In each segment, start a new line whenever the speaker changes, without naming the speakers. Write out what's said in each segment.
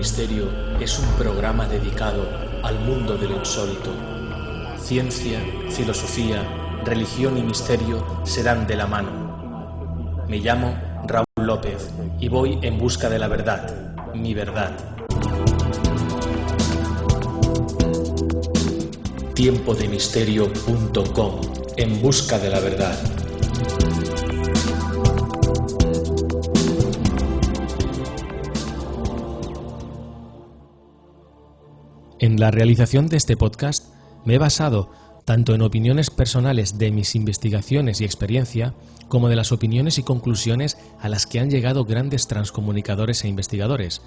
Misterio es un programa dedicado al mundo de lo insólito. Ciencia, filosofía, religión y misterio se dan de la mano. Me llamo Raúl López y voy en busca de la verdad, mi verdad. Tiempodemisterio.com En busca de la verdad. La realización de este podcast me he basado tanto en opiniones personales de mis investigaciones y experiencia, como de las opiniones y conclusiones a las que han llegado grandes transcomunicadores e investigadores.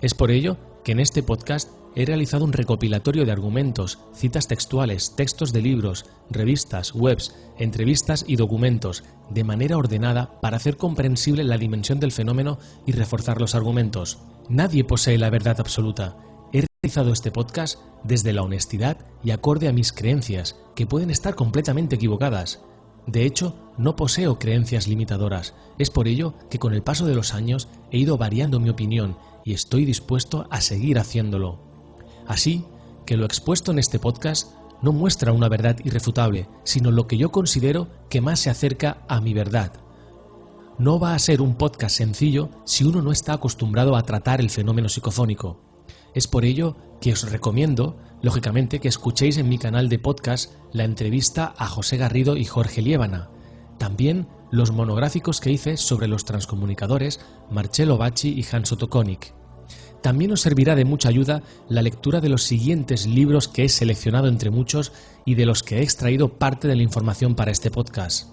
Es por ello que en este podcast he realizado un recopilatorio de argumentos, citas textuales, textos de libros, revistas, webs, entrevistas y documentos, de manera ordenada para hacer comprensible la dimensión del fenómeno y reforzar los argumentos. Nadie posee la verdad absoluta realizado este podcast desde la honestidad y acorde a mis creencias, que pueden estar completamente equivocadas. De hecho, no poseo creencias limitadoras. Es por ello que con el paso de los años he ido variando mi opinión y estoy dispuesto a seguir haciéndolo. Así que lo expuesto en este podcast no muestra una verdad irrefutable, sino lo que yo considero que más se acerca a mi verdad. No va a ser un podcast sencillo si uno no está acostumbrado a tratar el fenómeno psicofónico. Es por ello que os recomiendo, lógicamente, que escuchéis en mi canal de podcast la entrevista a José Garrido y Jorge Liébana. También los monográficos que hice sobre los transcomunicadores Marcello Bacci y Hans Otto También os servirá de mucha ayuda la lectura de los siguientes libros que he seleccionado entre muchos y de los que he extraído parte de la información para este podcast.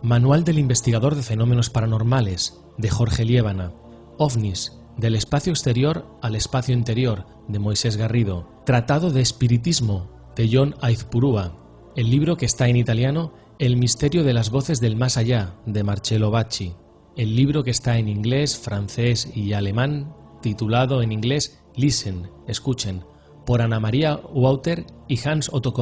Manual del investigador de fenómenos paranormales, de Jorge Liébana. OVNIS, del espacio exterior al espacio interior, de Moisés Garrido. Tratado de Espiritismo, de John Aizpurúa. El libro que está en italiano, El misterio de las voces del más allá, de Marcello Bacci. El libro que está en inglés, francés y alemán, titulado en inglés Listen, escuchen, por Ana María Wouter y Hans Otto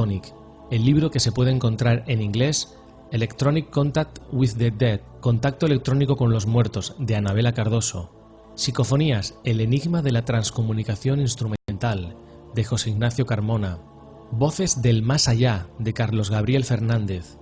El libro que se puede encontrar en inglés, Electronic Contact with the Dead, Contacto electrónico con los muertos, de Anabela Cardoso. Psicofonías, el enigma de la transcomunicación instrumental, de José Ignacio Carmona. Voces del más allá, de Carlos Gabriel Fernández.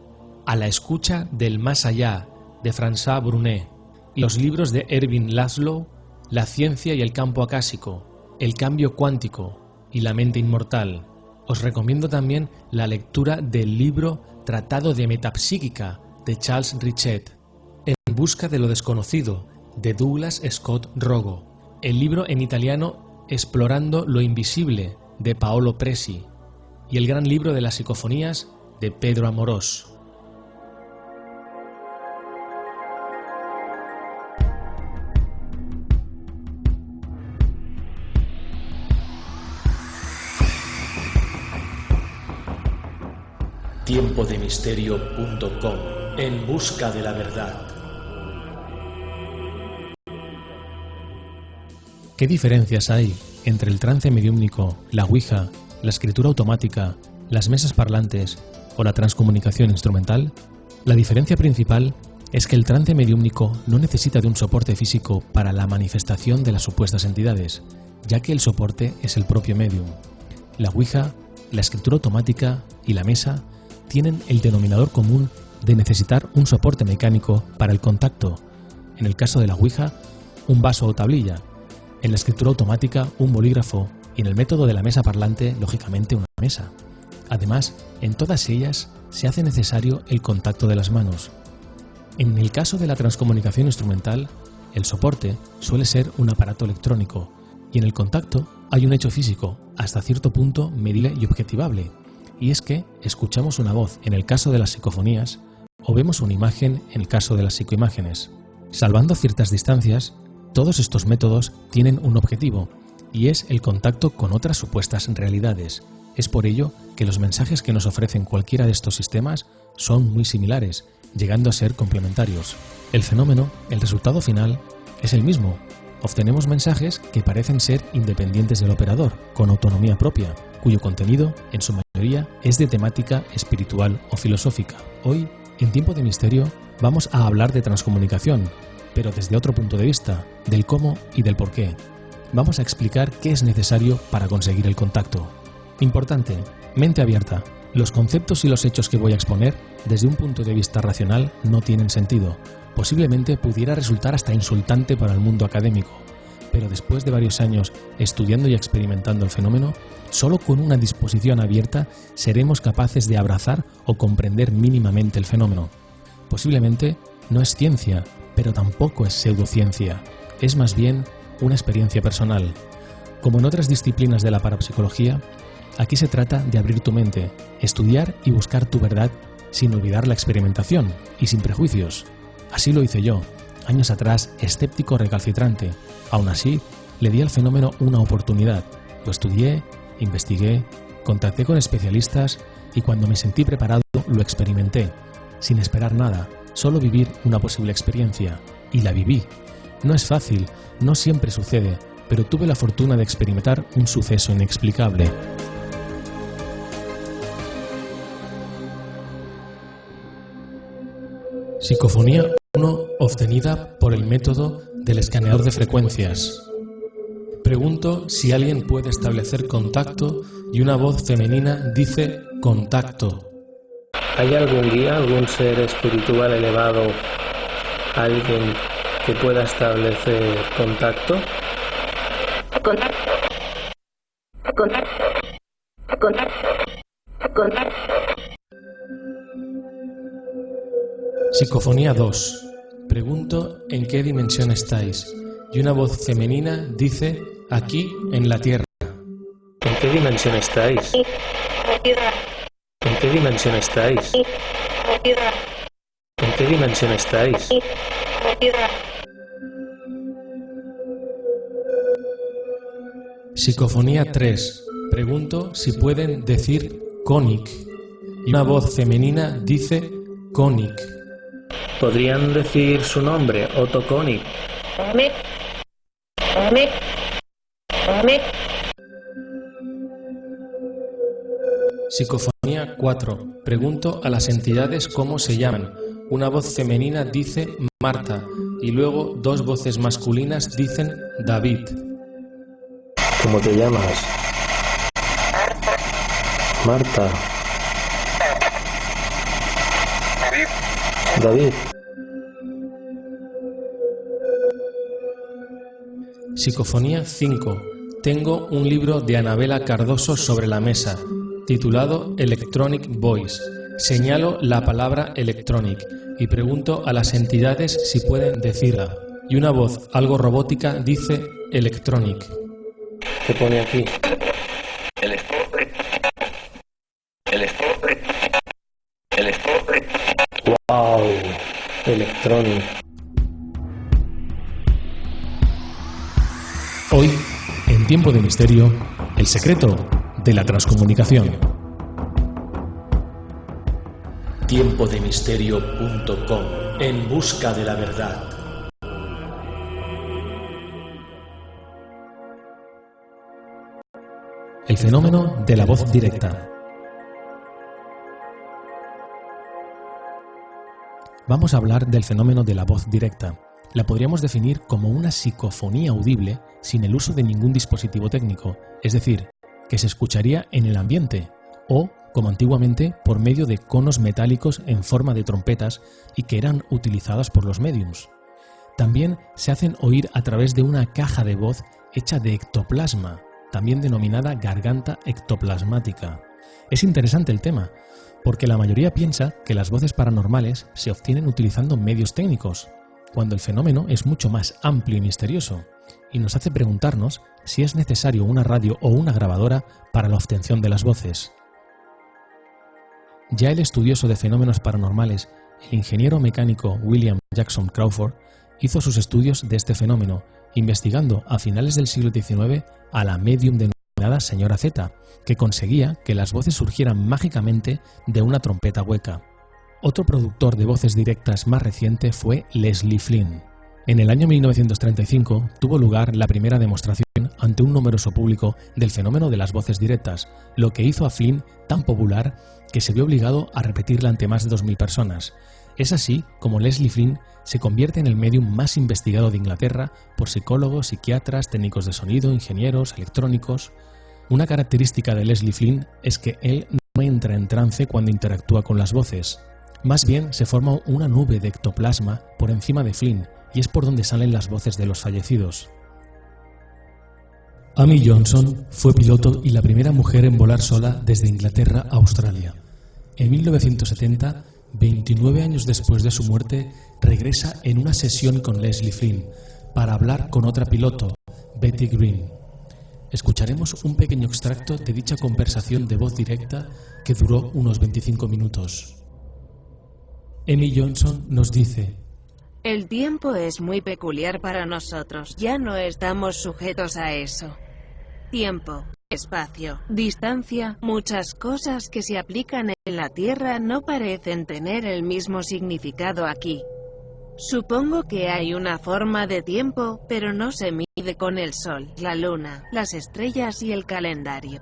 A la escucha del más allá, de François Brunet. Y los libros de Erwin Laszlo, La ciencia y el campo acásico, El cambio cuántico y La mente inmortal. Os recomiendo también la lectura del libro Tratado de Metapsíquica, de Charles Richet. En busca de lo desconocido, de Douglas Scott Rogo, el libro en italiano Explorando lo Invisible de Paolo Presi y el gran libro de las psicofonías de Pedro Amorós. Tiempodemisterio.com En busca de la verdad. ¿Qué diferencias hay entre el trance mediúmnico, la Ouija, la escritura automática, las mesas parlantes o la transcomunicación instrumental? La diferencia principal es que el trance mediúmnico no necesita de un soporte físico para la manifestación de las supuestas entidades, ya que el soporte es el propio medium. La Ouija, la escritura automática y la mesa tienen el denominador común de necesitar un soporte mecánico para el contacto, en el caso de la Ouija, un vaso o tablilla, en la escritura automática, un bolígrafo y en el método de la mesa parlante, lógicamente, una mesa. Además, en todas ellas se hace necesario el contacto de las manos. En el caso de la transcomunicación instrumental, el soporte suele ser un aparato electrónico y en el contacto hay un hecho físico, hasta cierto punto medible y objetivable, y es que escuchamos una voz en el caso de las psicofonías o vemos una imagen en el caso de las psicoimágenes. Salvando ciertas distancias, todos estos métodos tienen un objetivo, y es el contacto con otras supuestas realidades. Es por ello que los mensajes que nos ofrecen cualquiera de estos sistemas son muy similares, llegando a ser complementarios. El fenómeno, el resultado final, es el mismo. Obtenemos mensajes que parecen ser independientes del operador, con autonomía propia, cuyo contenido, en su mayoría, es de temática espiritual o filosófica. Hoy, en Tiempo de Misterio, vamos a hablar de transcomunicación, pero desde otro punto de vista, del cómo y del por qué. vamos a explicar qué es necesario para conseguir el contacto. Importante, mente abierta. Los conceptos y los hechos que voy a exponer, desde un punto de vista racional, no tienen sentido. Posiblemente pudiera resultar hasta insultante para el mundo académico, pero después de varios años estudiando y experimentando el fenómeno, solo con una disposición abierta seremos capaces de abrazar o comprender mínimamente el fenómeno. Posiblemente no es ciencia, pero tampoco es pseudociencia, es más bien una experiencia personal. Como en otras disciplinas de la parapsicología, aquí se trata de abrir tu mente, estudiar y buscar tu verdad sin olvidar la experimentación y sin prejuicios. Así lo hice yo, años atrás escéptico recalcitrante. Aún así, le di al fenómeno una oportunidad. Lo estudié, investigué, contacté con especialistas y cuando me sentí preparado lo experimenté, sin esperar nada, solo vivir una posible experiencia. Y la viví. No es fácil, no siempre sucede, pero tuve la fortuna de experimentar un suceso inexplicable. Psicofonía 1 obtenida por el método del escaneador de frecuencias. Pregunto si alguien puede establecer contacto y una voz femenina dice contacto.
¿Hay algún guía, algún ser espiritual elevado, alguien que pueda establecer contacto?
Contacto. Contacto. Contacto. Contacto.
Psicofonía 2. Pregunto en qué dimensión estáis. Y una voz femenina dice aquí en la Tierra.
¿En qué dimensión estáis? ¿En qué dimensión estáis? ¿En qué dimensión estáis?
Psicofonía 3. Pregunto si pueden decir conic. Y una voz femenina dice conic.
¿Podrían decir su nombre, Otto Konig?
Psicofonía 4. Pregunto a las entidades cómo se llaman. Una voz femenina dice Marta y luego dos voces masculinas dicen David.
¿Cómo te llamas? Marta. David.
Psicofonía 5. Tengo un libro de Anabela Cardoso sobre la mesa, titulado Electronic Voice. Señalo la palabra electronic y pregunto a las entidades si pueden decirla. Y una voz algo robótica dice electronic.
¿Qué pone aquí? Wow, electronic.
Hoy, en Tiempo de Misterio, el secreto de la transcomunicación. Tiempodemisterio.com En busca de la verdad. El fenómeno de la voz directa. Vamos a hablar del fenómeno de la voz directa. La podríamos definir como una psicofonía audible sin el uso de ningún dispositivo técnico, es decir, que se escucharía en el ambiente o, como antiguamente, por medio de conos metálicos en forma de trompetas y que eran utilizadas por los mediums. También se hacen oír a través de una caja de voz hecha de ectoplasma, también denominada garganta ectoplasmática. Es interesante el tema, porque la mayoría piensa que las voces paranormales se obtienen utilizando medios técnicos, cuando el fenómeno es mucho más amplio y misterioso, y nos hace preguntarnos si es necesario una radio o una grabadora para la obtención de las voces. Ya el estudioso de fenómenos paranormales, el ingeniero mecánico William Jackson Crawford, hizo sus estudios de este fenómeno, investigando a finales del siglo XIX a la medium denominada Señora Z, que conseguía que las voces surgieran mágicamente de una trompeta hueca. Otro productor de voces directas más reciente fue Leslie Flynn. En el año 1935 tuvo lugar la primera demostración ante un numeroso público del fenómeno de las voces directas, lo que hizo a Flynn tan popular que se vio obligado a repetirla ante más de 2.000 personas. Es así como Leslie Flynn se convierte en el medium más investigado de Inglaterra por psicólogos, psiquiatras, técnicos de sonido, ingenieros, electrónicos. Una característica de Leslie Flynn es que él no entra en trance cuando interactúa con las voces. Más bien se forma una nube de ectoplasma por encima de Flynn y es por donde salen las voces de los fallecidos. Amy Johnson fue piloto y la primera mujer en volar sola desde Inglaterra a Australia. En 1970 29 años después de su muerte, regresa en una sesión con Leslie Flynn para hablar con otra piloto, Betty Green. Escucharemos un pequeño extracto de dicha conversación de voz directa que duró unos 25 minutos. Amy Johnson nos dice,
El tiempo es muy peculiar para nosotros, ya no estamos sujetos a eso. Tiempo, espacio, distancia, muchas cosas que se aplican en la Tierra no parecen tener el mismo significado aquí. Supongo que hay una forma de tiempo, pero no se mide con el sol, la luna, las estrellas y el calendario.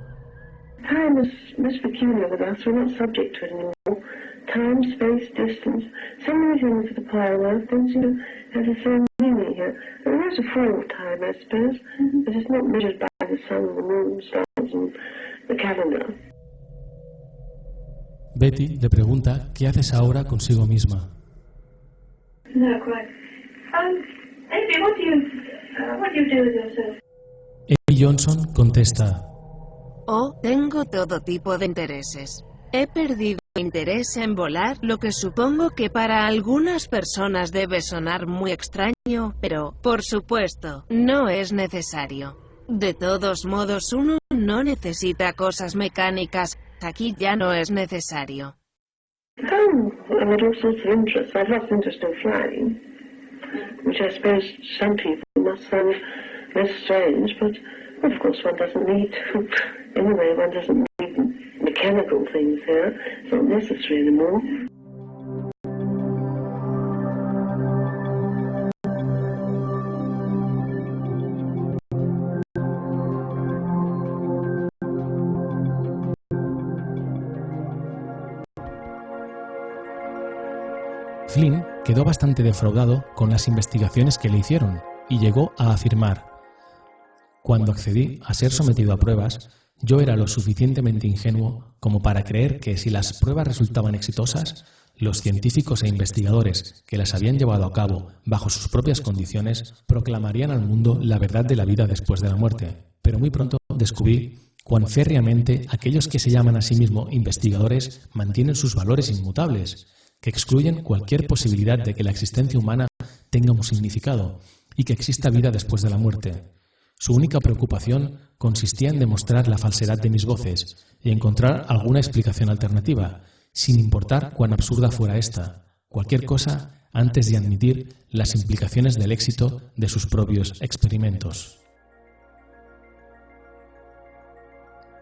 Time is not subject to anymore. Time, space, distance. So many things that apply Earth don't seem to have the same meaning here. There is a form of time, I suppose, but it's not measured by the sun, the moon, stars, and the calendar.
Betty le pregunta qué haces ahora consigo misma.
No, quite. Um, Amy, what do you, uh, what do you do with yourself?
Amy Johnson contesta,
Oh, tengo todo tipo de intereses. He perdido interés en volar, lo que supongo que para algunas personas debe sonar muy extraño, pero, por supuesto, no es necesario. De todos modos uno no necesita cosas mecánicas, aquí ya no es necesario.
Oh, I had all sorts of interests. I've lost interest in flying, which I suppose some people must find most strange, but of course one doesn't need to. Anyway, one doesn't need mechanical things here. It's necessary anymore.
Flynn quedó bastante defraudado con las investigaciones que le hicieron y llegó a afirmar, Cuando accedí a ser sometido a pruebas, yo era lo suficientemente ingenuo como para creer que si las pruebas resultaban exitosas, los científicos e investigadores que las habían llevado a cabo bajo sus propias condiciones proclamarían al mundo la verdad de la vida después de la muerte. Pero muy pronto descubrí cuán férreamente aquellos que se llaman a sí mismos investigadores mantienen sus valores inmutables, que excluyen cualquier posibilidad de que la existencia humana tenga un significado y que exista vida después de la muerte. Su única preocupación consistía en demostrar la falsedad de mis voces y encontrar alguna explicación alternativa, sin importar cuán absurda fuera esta, cualquier cosa antes de admitir las implicaciones del éxito de sus propios experimentos.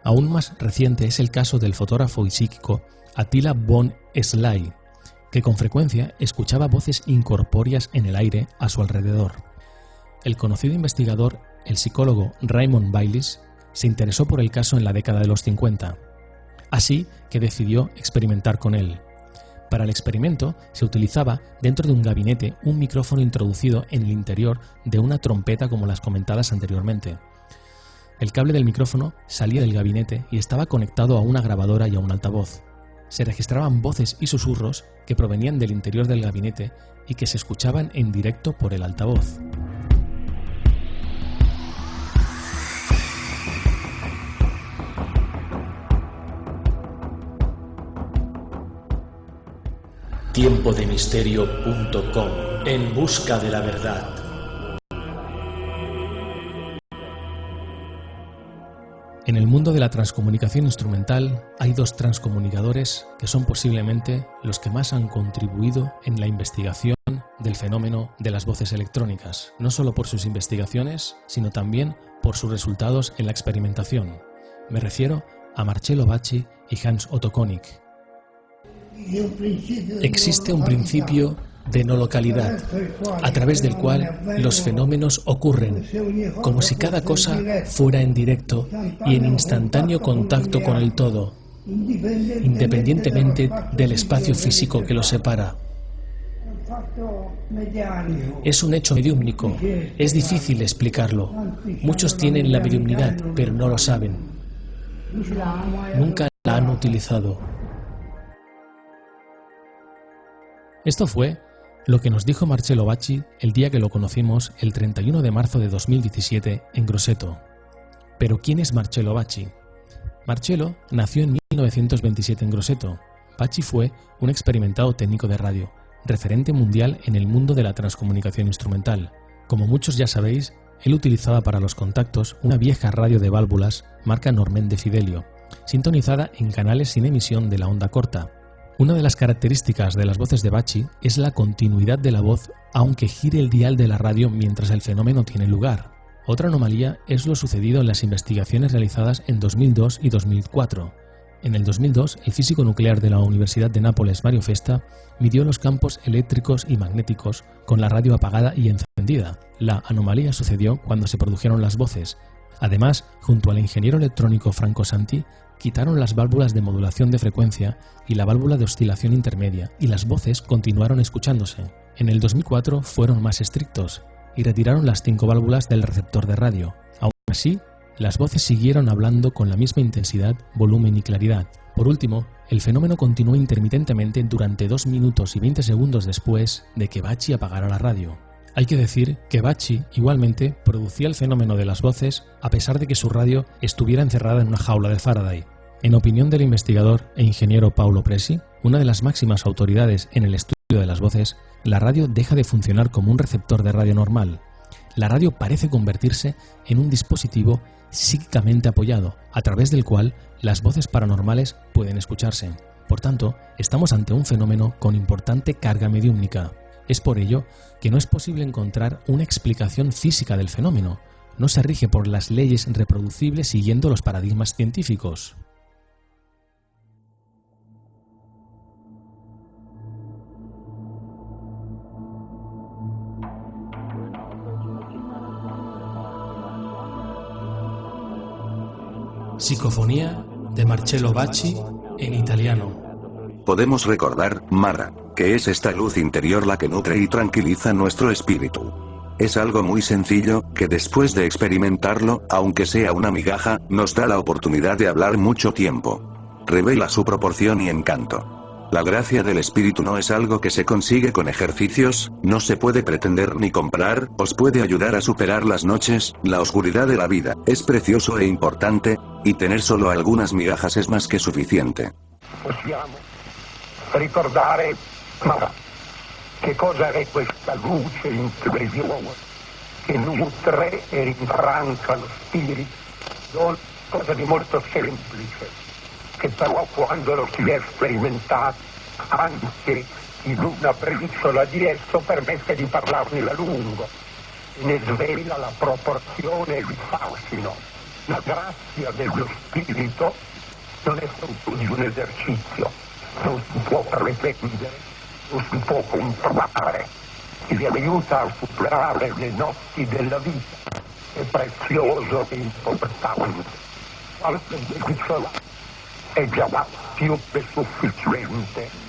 Aún más reciente es el caso del fotógrafo y psíquico Attila von Sly, que con frecuencia escuchaba voces incorpóreas en el aire a su alrededor. El conocido investigador, el psicólogo Raymond Baylis, se interesó por el caso en la década de los 50, así que decidió experimentar con él. Para el experimento se utilizaba dentro de un gabinete un micrófono introducido en el interior de una trompeta como las comentadas anteriormente. El cable del micrófono salía del gabinete y estaba conectado a una grabadora y a un altavoz se registraban voces y susurros que provenían del interior del gabinete y que se escuchaban en directo por el altavoz.
tiempodemisterio.com En busca de la verdad.
En el mundo de la transcomunicación instrumental hay dos transcomunicadores que son posiblemente los que más han contribuido en la investigación del fenómeno de las voces electrónicas, no solo por sus investigaciones, sino también por sus resultados en la experimentación. Me refiero a Marcello Bacci y Hans Otto Konig. Existe un principio de no localidad, a través del cual los fenómenos ocurren, como si cada cosa fuera en directo y en instantáneo contacto con el todo, independientemente del espacio físico que los separa. Es un hecho mediúmnico. Es difícil explicarlo. Muchos tienen la mediumnidad, pero no lo saben. Nunca la han utilizado. Esto fue lo que nos dijo Marcello Bacci el día que lo conocimos el 31 de marzo de 2017 en Grosseto. Pero ¿quién es Marcello Bacci? Marcello nació en 1927 en Grosseto. Bacci fue un experimentado técnico de radio, referente mundial en el mundo de la transcomunicación instrumental. Como muchos ya sabéis, él utilizaba para los contactos una vieja radio de válvulas marca Normen de Fidelio, sintonizada en canales sin emisión de la onda corta. Una de las características de las voces de Bacci es la continuidad de la voz aunque gire el dial de la radio mientras el fenómeno tiene lugar. Otra anomalía es lo sucedido en las investigaciones realizadas en 2002 y 2004, en el 2002, el físico nuclear de la Universidad de Nápoles, Mario Festa, midió los campos eléctricos y magnéticos con la radio apagada y encendida. La anomalía sucedió cuando se produjeron las voces. Además, junto al ingeniero electrónico Franco Santi, quitaron las válvulas de modulación de frecuencia y la válvula de oscilación intermedia, y las voces continuaron escuchándose. En el 2004 fueron más estrictos y retiraron las cinco válvulas del receptor de radio. Aún así, las voces siguieron hablando con la misma intensidad, volumen y claridad. Por último, el fenómeno continuó intermitentemente durante 2 minutos y 20 segundos después de que Bachi apagara la radio. Hay que decir que Bachi igualmente producía el fenómeno de las voces a pesar de que su radio estuviera encerrada en una jaula de Faraday. En opinión del investigador e ingeniero Paulo Presi, una de las máximas autoridades en el estudio de las voces, la radio deja de funcionar como un receptor de radio normal. La radio parece convertirse en un dispositivo psíquicamente apoyado, a través del cual las voces paranormales pueden escucharse. Por tanto, estamos ante un fenómeno con importante carga mediúmnica. Es por ello que no es posible encontrar una explicación física del fenómeno. No se rige por las leyes reproducibles siguiendo los paradigmas científicos. Psicofonía de Marcello Bacci en italiano.
Podemos recordar, Mara, que es esta luz interior la que nutre y tranquiliza nuestro espíritu. Es algo muy sencillo, que después de experimentarlo, aunque sea una migaja, nos da la oportunidad de hablar mucho tiempo. Revela su proporción y encanto. La gracia del espíritu no es algo que se consigue con ejercicios, no se puede pretender ni comprar, os puede ayudar a superar las noches, la oscuridad de la vida, es precioso e importante, y tener solo algunas migajas es más que suficiente.
Ricordare, ma che cosa è questa luce interiore che nutre e rinfranca lo spirito? Non cosa di molto semplice che però quando lo si è sperimentato anche in una briciola di esso permette di parlarne a lungo e ne svela la proporzione e il fascino. La grazia dello spirito non è di un esercizio, non si può pretendere, non si può comprare, ti vi aiuta a superare le notti della vita. È prezioso e importante. Qualche briciola è già più che sufficiente.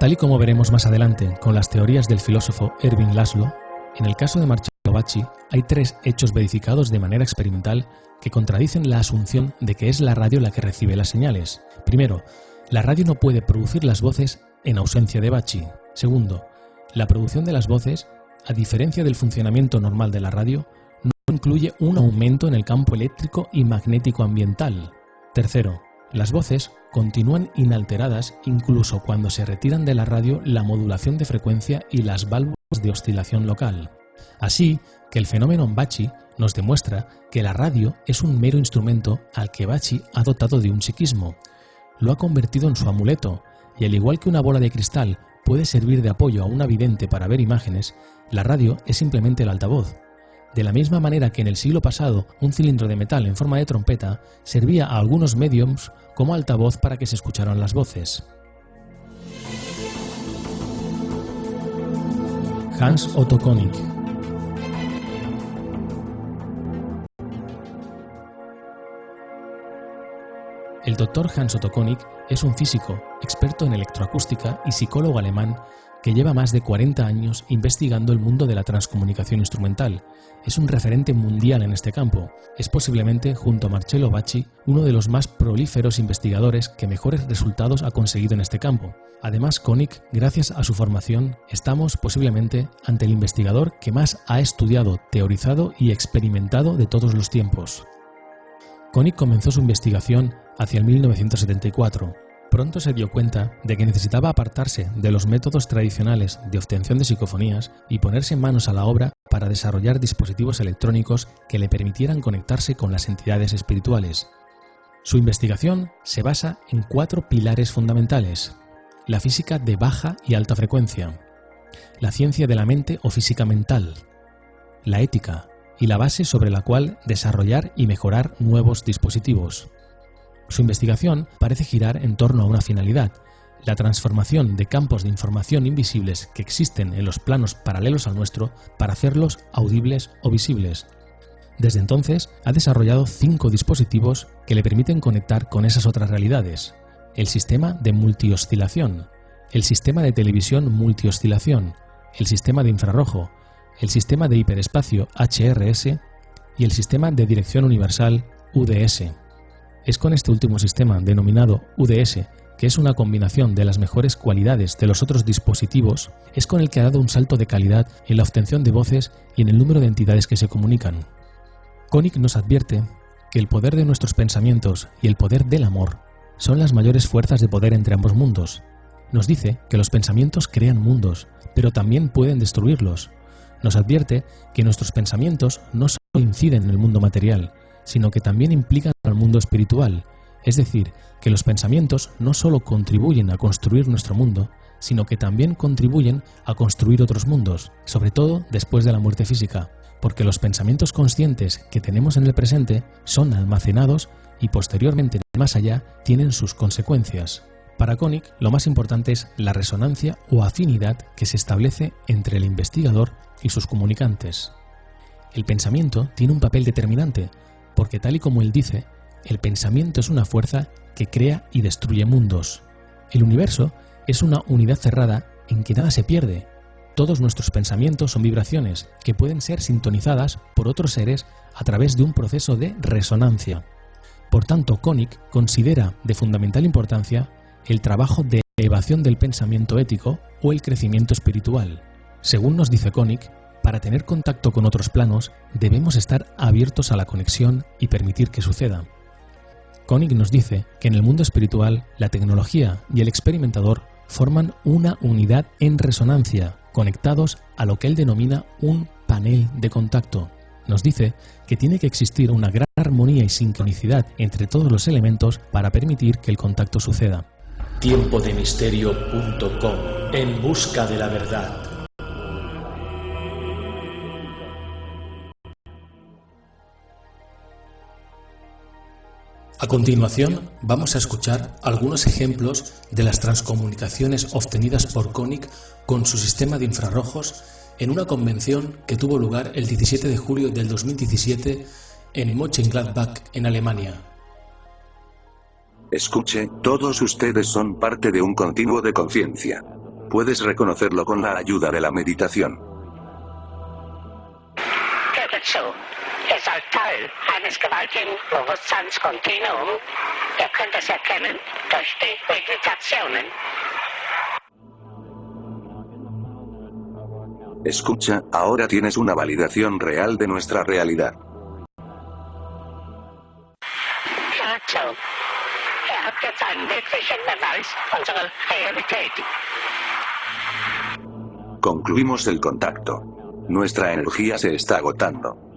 Tal y como veremos más adelante con las teorías del filósofo Erwin Laszlo, en el caso de Marcello hay tres hechos verificados de manera experimental que contradicen la asunción de que es la radio la que recibe las señales. Primero, la radio no puede producir las voces en ausencia de Bacci. Segundo, la producción de las voces, a diferencia del funcionamiento normal de la radio, no incluye un aumento en el campo eléctrico y magnético ambiental. Tercero, las voces continúan inalteradas incluso cuando se retiran de la radio la modulación de frecuencia y las válvulas de oscilación local. Así que el fenómeno Bacci nos demuestra que la radio es un mero instrumento al que Bacci ha dotado de un psiquismo. Lo ha convertido en su amuleto, y al igual que una bola de cristal puede servir de apoyo a un vidente para ver imágenes, la radio es simplemente el altavoz. De la misma manera que en el siglo pasado un cilindro de metal en forma de trompeta servía a algunos mediums como altavoz para que se escucharan las voces. Hans Otto Konig. El doctor Hans Otto Konig es un físico, experto en electroacústica y psicólogo alemán que lleva más de 40 años investigando el mundo de la transcomunicación instrumental. Es un referente mundial en este campo. Es posiblemente, junto a Marcello Bacci, uno de los más prolíferos investigadores que mejores resultados ha conseguido en este campo. Además, Koenig, gracias a su formación, estamos posiblemente ante el investigador que más ha estudiado, teorizado y experimentado de todos los tiempos. Koenig comenzó su investigación hacia el 1974. Pronto se dio cuenta de que necesitaba apartarse de los métodos tradicionales de obtención de psicofonías y ponerse manos a la obra para desarrollar dispositivos electrónicos que le permitieran conectarse con las entidades espirituales. Su investigación se basa en cuatro pilares fundamentales. La física de baja y alta frecuencia, la ciencia de la mente o física mental, la ética y la base sobre la cual desarrollar y mejorar nuevos dispositivos. Su investigación parece girar en torno a una finalidad, la transformación de campos de información invisibles que existen en los planos paralelos al nuestro para hacerlos audibles o visibles. Desde entonces ha desarrollado cinco dispositivos que le permiten conectar con esas otras realidades. El sistema de multioscilación, el sistema de televisión multioscilación, el sistema de infrarrojo, el sistema de hiperespacio HRS y el sistema de dirección universal UDS. Es con este último sistema, denominado UDS, que es una combinación de las mejores cualidades de los otros dispositivos, es con el que ha dado un salto de calidad en la obtención de voces y en el número de entidades que se comunican. Koenig nos advierte que el poder de nuestros pensamientos y el poder del amor son las mayores fuerzas de poder entre ambos mundos. Nos dice que los pensamientos crean mundos, pero también pueden destruirlos. Nos advierte que nuestros pensamientos no solo inciden en el mundo material, sino que también implican al mundo espiritual, es decir, que los pensamientos no solo contribuyen a construir nuestro mundo, sino que también contribuyen a construir otros mundos, sobre todo después de la muerte física, porque los pensamientos conscientes que tenemos en el presente son almacenados y posteriormente más allá tienen sus consecuencias. Para Koenig, lo más importante es la resonancia o afinidad que se establece entre el investigador y sus comunicantes. El pensamiento tiene un papel determinante, porque tal y como él dice, el pensamiento es una fuerza que crea y destruye mundos. El universo es una unidad cerrada en que nada se pierde. Todos nuestros pensamientos son vibraciones que pueden ser sintonizadas por otros seres a través de un proceso de resonancia. Por tanto, Koenig considera de fundamental importancia el trabajo de elevación del pensamiento ético o el crecimiento espiritual. Según nos dice Koenig, para tener contacto con otros planos, debemos estar abiertos a la conexión y permitir que suceda. Koenig nos dice que en el mundo espiritual, la tecnología y el experimentador forman una unidad en resonancia, conectados a lo que él denomina un panel de contacto. Nos dice que tiene que existir una gran armonía y sincronicidad entre todos los elementos para permitir que el contacto suceda.
Tiempodemisterio.com En busca de la verdad. A continuación, vamos a escuchar algunos ejemplos de las transcomunicaciones obtenidas por Koenig con su sistema de infrarrojos en una convención que tuvo lugar el 17 de julio del 2017 en Mönchengladbach, en Alemania.
Escuche, todos ustedes son parte de un continuo de conciencia. Puedes reconocerlo con la ayuda de la meditación.
Teil eines gewaltigen Bewusstseinskontinuum. Ihr könnt es erkennen durch die Meditationen.
Escucha, ahora tienes una validación real de nuestra realidad.
Dazu. Ihr habt jetzt einen wirklichen Beweis unserer Realität.
Concluimos el contacto. Nuestra energía se está agotando.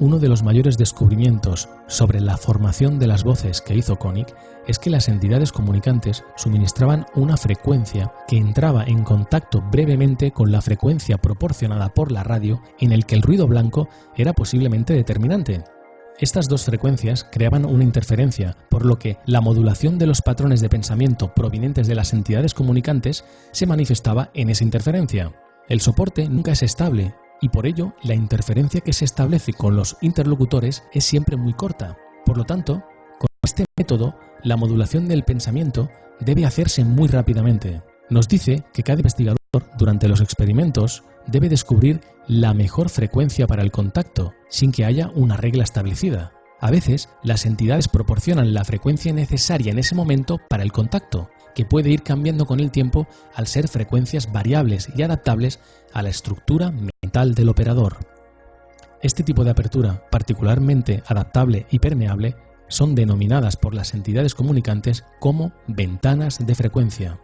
Uno de los mayores descubrimientos sobre la formación de las voces que hizo Koenig es que las entidades comunicantes suministraban una frecuencia que entraba en contacto brevemente con la frecuencia proporcionada por la radio en el que el ruido blanco era posiblemente determinante. Estas dos frecuencias creaban una interferencia, por lo que la modulación de los patrones de pensamiento provenientes de las entidades comunicantes se manifestaba en esa interferencia. El soporte nunca es estable y por ello la interferencia que se establece con los interlocutores es siempre muy corta. Por lo tanto, con este método, la modulación del pensamiento debe hacerse muy rápidamente. Nos dice que cada investigador, durante los experimentos, debe descubrir la mejor frecuencia para el contacto, sin que haya una regla establecida. A veces, las entidades proporcionan la frecuencia necesaria en ese momento para el contacto, que puede ir cambiando con el tiempo al ser frecuencias variables y adaptables a la estructura mental del operador. Este tipo de apertura, particularmente adaptable y permeable, son denominadas por las entidades comunicantes como ventanas de frecuencia.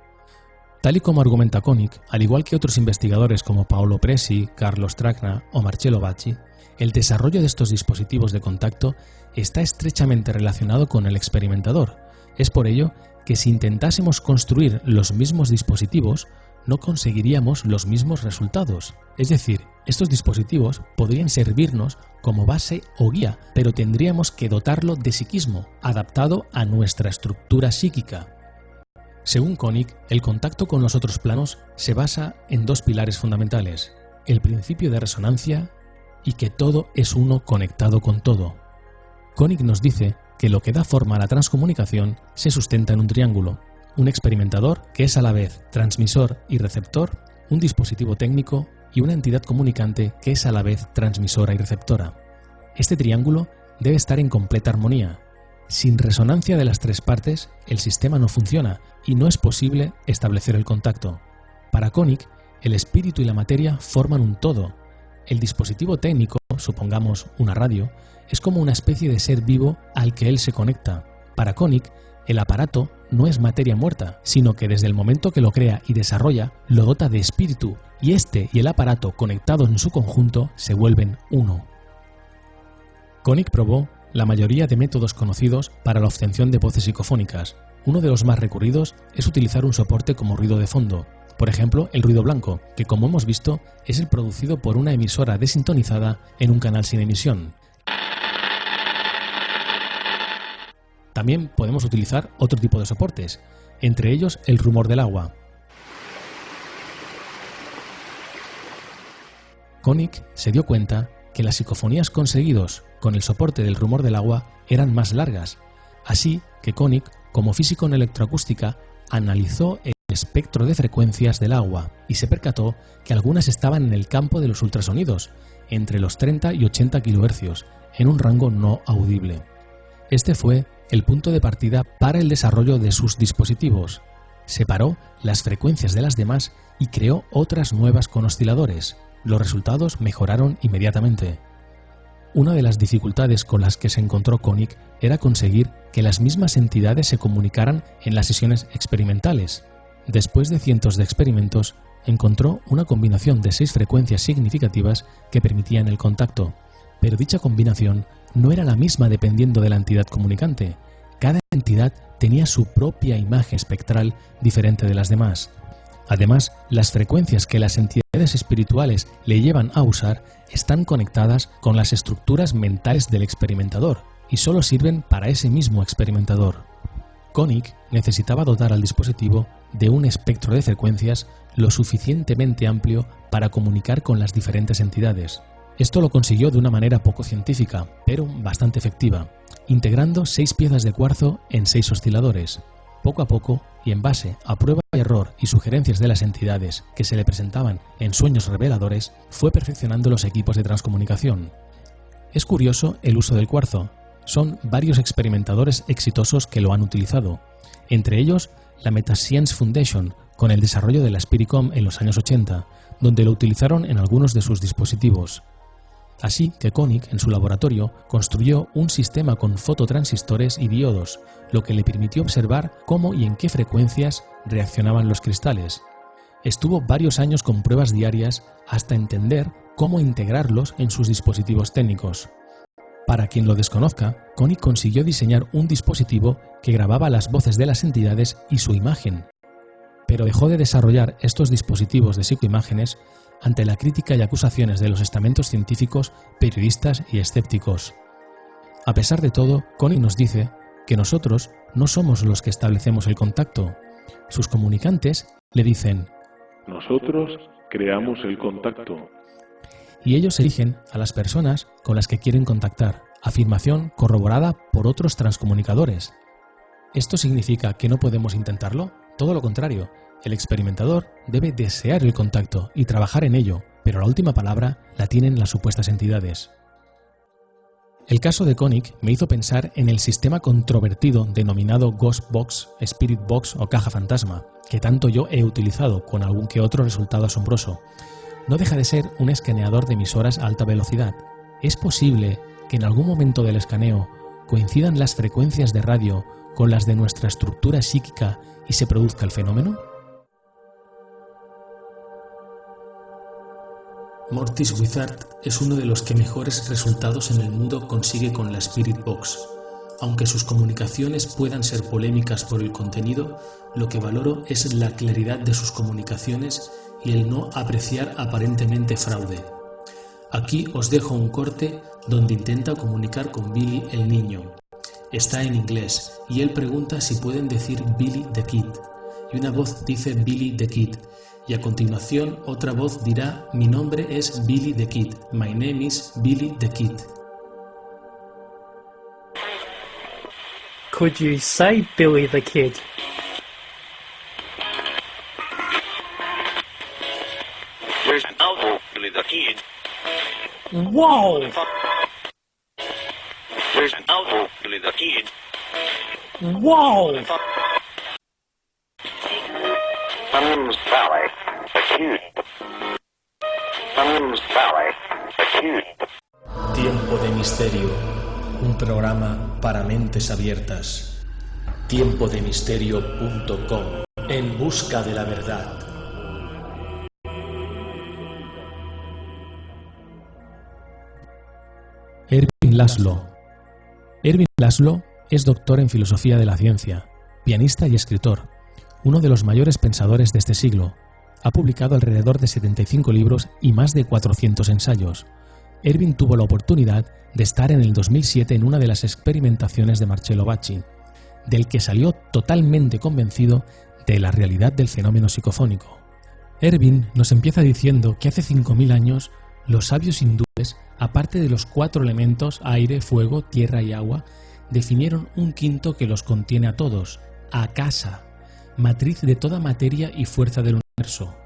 Tal y como argumenta Koenig, al igual que otros investigadores como Paolo Presi, Carlos Tracna o Marcello Bacci, el desarrollo de estos dispositivos de contacto está estrechamente relacionado con el experimentador. Es por ello que si intentásemos construir los mismos dispositivos, no conseguiríamos los mismos resultados. Es decir, estos dispositivos podrían servirnos como base o guía, pero tendríamos que dotarlo de psiquismo, adaptado a nuestra estructura psíquica. Según Koenig, el contacto con los otros planos se basa en dos pilares fundamentales, el principio de resonancia y que todo es uno conectado con todo. Koenig nos dice que lo que da forma a la transcomunicación se sustenta en un triángulo, un experimentador que es a la vez transmisor y receptor, un dispositivo técnico y una entidad comunicante que es a la vez transmisora y receptora. Este triángulo debe estar en completa armonía, sin resonancia de las tres partes, el sistema no funciona y no es posible establecer el contacto. Para Koenig, el espíritu y la materia forman un todo. El dispositivo técnico, supongamos una radio, es como una especie de ser vivo al que él se conecta. Para Koenig, el aparato no es materia muerta, sino que desde el momento que lo crea y desarrolla, lo dota de espíritu, y este y el aparato conectados en su conjunto se vuelven uno. Koenig probó la mayoría de métodos conocidos para la obtención de voces psicofónicas. Uno de los más recurridos es utilizar un soporte como ruido de fondo, por ejemplo el ruido blanco, que como hemos visto es el producido por una emisora desintonizada en un canal sin emisión. También podemos utilizar otro tipo de soportes, entre ellos el rumor del agua. Koenig se dio cuenta que las psicofonías conseguidos con el soporte del rumor del agua eran más largas, así que Koenig, como físico en electroacústica, analizó el espectro de frecuencias del agua y se percató que algunas estaban en el campo de los ultrasonidos, entre los 30 y 80 kHz, en un rango no audible. Este fue el punto de partida para el desarrollo de sus dispositivos. Separó las frecuencias de las demás y creó otras nuevas con osciladores, los resultados mejoraron inmediatamente. Una de las dificultades con las que se encontró Koenig era conseguir que las mismas entidades se comunicaran en las sesiones experimentales. Después de cientos de experimentos, encontró una combinación de seis frecuencias significativas que permitían el contacto, pero dicha combinación no era la misma dependiendo de la entidad comunicante. Cada entidad tenía su propia imagen espectral diferente de las demás. Además, las frecuencias que las entidades espirituales le llevan a usar están conectadas con las estructuras mentales del experimentador y solo sirven para ese mismo experimentador. Koenig necesitaba dotar al dispositivo de un espectro de frecuencias lo suficientemente amplio para comunicar con las diferentes entidades. Esto lo consiguió de una manera poco científica, pero bastante efectiva, integrando seis piezas de cuarzo en seis osciladores. Poco a poco, y en base a prueba y error y sugerencias de las entidades que se le presentaban en sueños reveladores, fue perfeccionando los equipos de transcomunicación. Es curioso el uso del cuarzo. Son varios experimentadores exitosos que lo han utilizado, entre ellos la Metascience Foundation, con el desarrollo de la Spiricom en los años 80, donde lo utilizaron en algunos de sus dispositivos. Así que Koenig, en su laboratorio, construyó un sistema con fototransistores y diodos, lo que le permitió observar cómo y en qué frecuencias reaccionaban los cristales. Estuvo varios años con pruebas diarias hasta entender cómo integrarlos en sus dispositivos técnicos. Para quien lo desconozca, Koenig consiguió diseñar un dispositivo que grababa las voces de las entidades y su imagen. Pero dejó de desarrollar estos dispositivos de psicoimágenes ante la crítica y acusaciones de los estamentos científicos, periodistas y escépticos. A pesar de todo, Connie nos dice que nosotros no somos los que establecemos el contacto. Sus comunicantes le dicen,
Nosotros creamos el contacto.
y ellos eligen a las personas con las que quieren contactar, afirmación corroborada por otros transcomunicadores. ¿Esto significa que no podemos intentarlo? Todo lo contrario, el experimentador debe desear el contacto y trabajar en ello, pero la última palabra la tienen las supuestas entidades. El caso de Koenig me hizo pensar en el sistema controvertido denominado Ghost Box, Spirit Box o caja fantasma, que tanto yo he utilizado con algún que otro resultado asombroso. No deja de ser un escaneador de emisoras a alta velocidad. ¿Es posible que en algún momento del escaneo coincidan las frecuencias de radio con las de nuestra estructura psíquica y se produzca el fenómeno?
Mortis Wizard es uno de los que mejores resultados en el mundo consigue con la Spirit Box. Aunque sus comunicaciones puedan ser polémicas por el contenido, lo que valoro es la claridad de sus comunicaciones y el no apreciar aparentemente fraude. Aquí os dejo un corte donde intenta comunicar con Billy el niño. Está en inglés y él pregunta si pueden decir Billy the Kid. Y una voz dice Billy the Kid. Y a continuación otra voz dirá mi nombre es Billy the Kid. My name is Billy the Kid.
Could you say Billy the Kid?
There's an elbow, Billy the Kid.
Whoa!
There's an elbow, Billy the Kid.
Whoa!
Valley.
Tiempo de Misterio, un programa para mentes abiertas. Tiempodemisterio.com En busca de la verdad.
Erwin Laszlo. Erwin Laszlo es doctor en filosofía de la ciencia, pianista y escritor, uno de los mayores pensadores de este siglo. Ha publicado alrededor de 75 libros y más de 400 ensayos. Erwin tuvo la oportunidad de estar en el 2007 en una de las experimentaciones de Marcello Bacci, del que salió totalmente convencido de la realidad del fenómeno psicofónico. Erwin nos empieza diciendo que hace 5.000 años los sabios hindúes, aparte de los cuatro elementos aire, fuego, tierra y agua, definieron un quinto que los contiene a todos, Akasa, matriz de toda materia y fuerza del universo.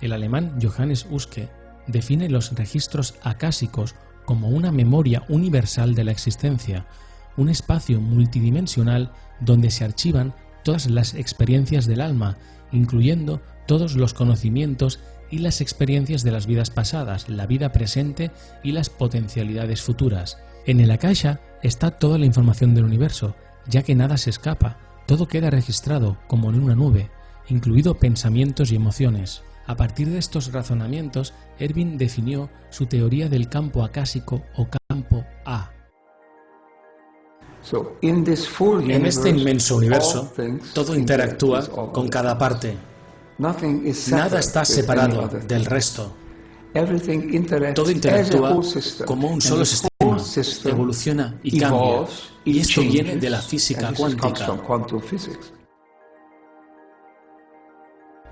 El alemán Johannes Huske define los registros acásicos como una memoria universal de la existencia, un espacio multidimensional donde se archivan todas las experiencias del alma, incluyendo todos los conocimientos y las experiencias de las vidas pasadas, la vida presente y las potencialidades futuras. En el Akasha está toda la información del universo, ya que nada se escapa, todo queda registrado como en una nube, incluido pensamientos y emociones. A partir de estos razonamientos, Erwin definió su teoría del campo acásico o campo A.
En este inmenso universo, todo interactúa con cada parte. Nada está separado del resto. Todo interactúa como un solo sistema, evoluciona y cambia. Y esto viene de la física cuántica.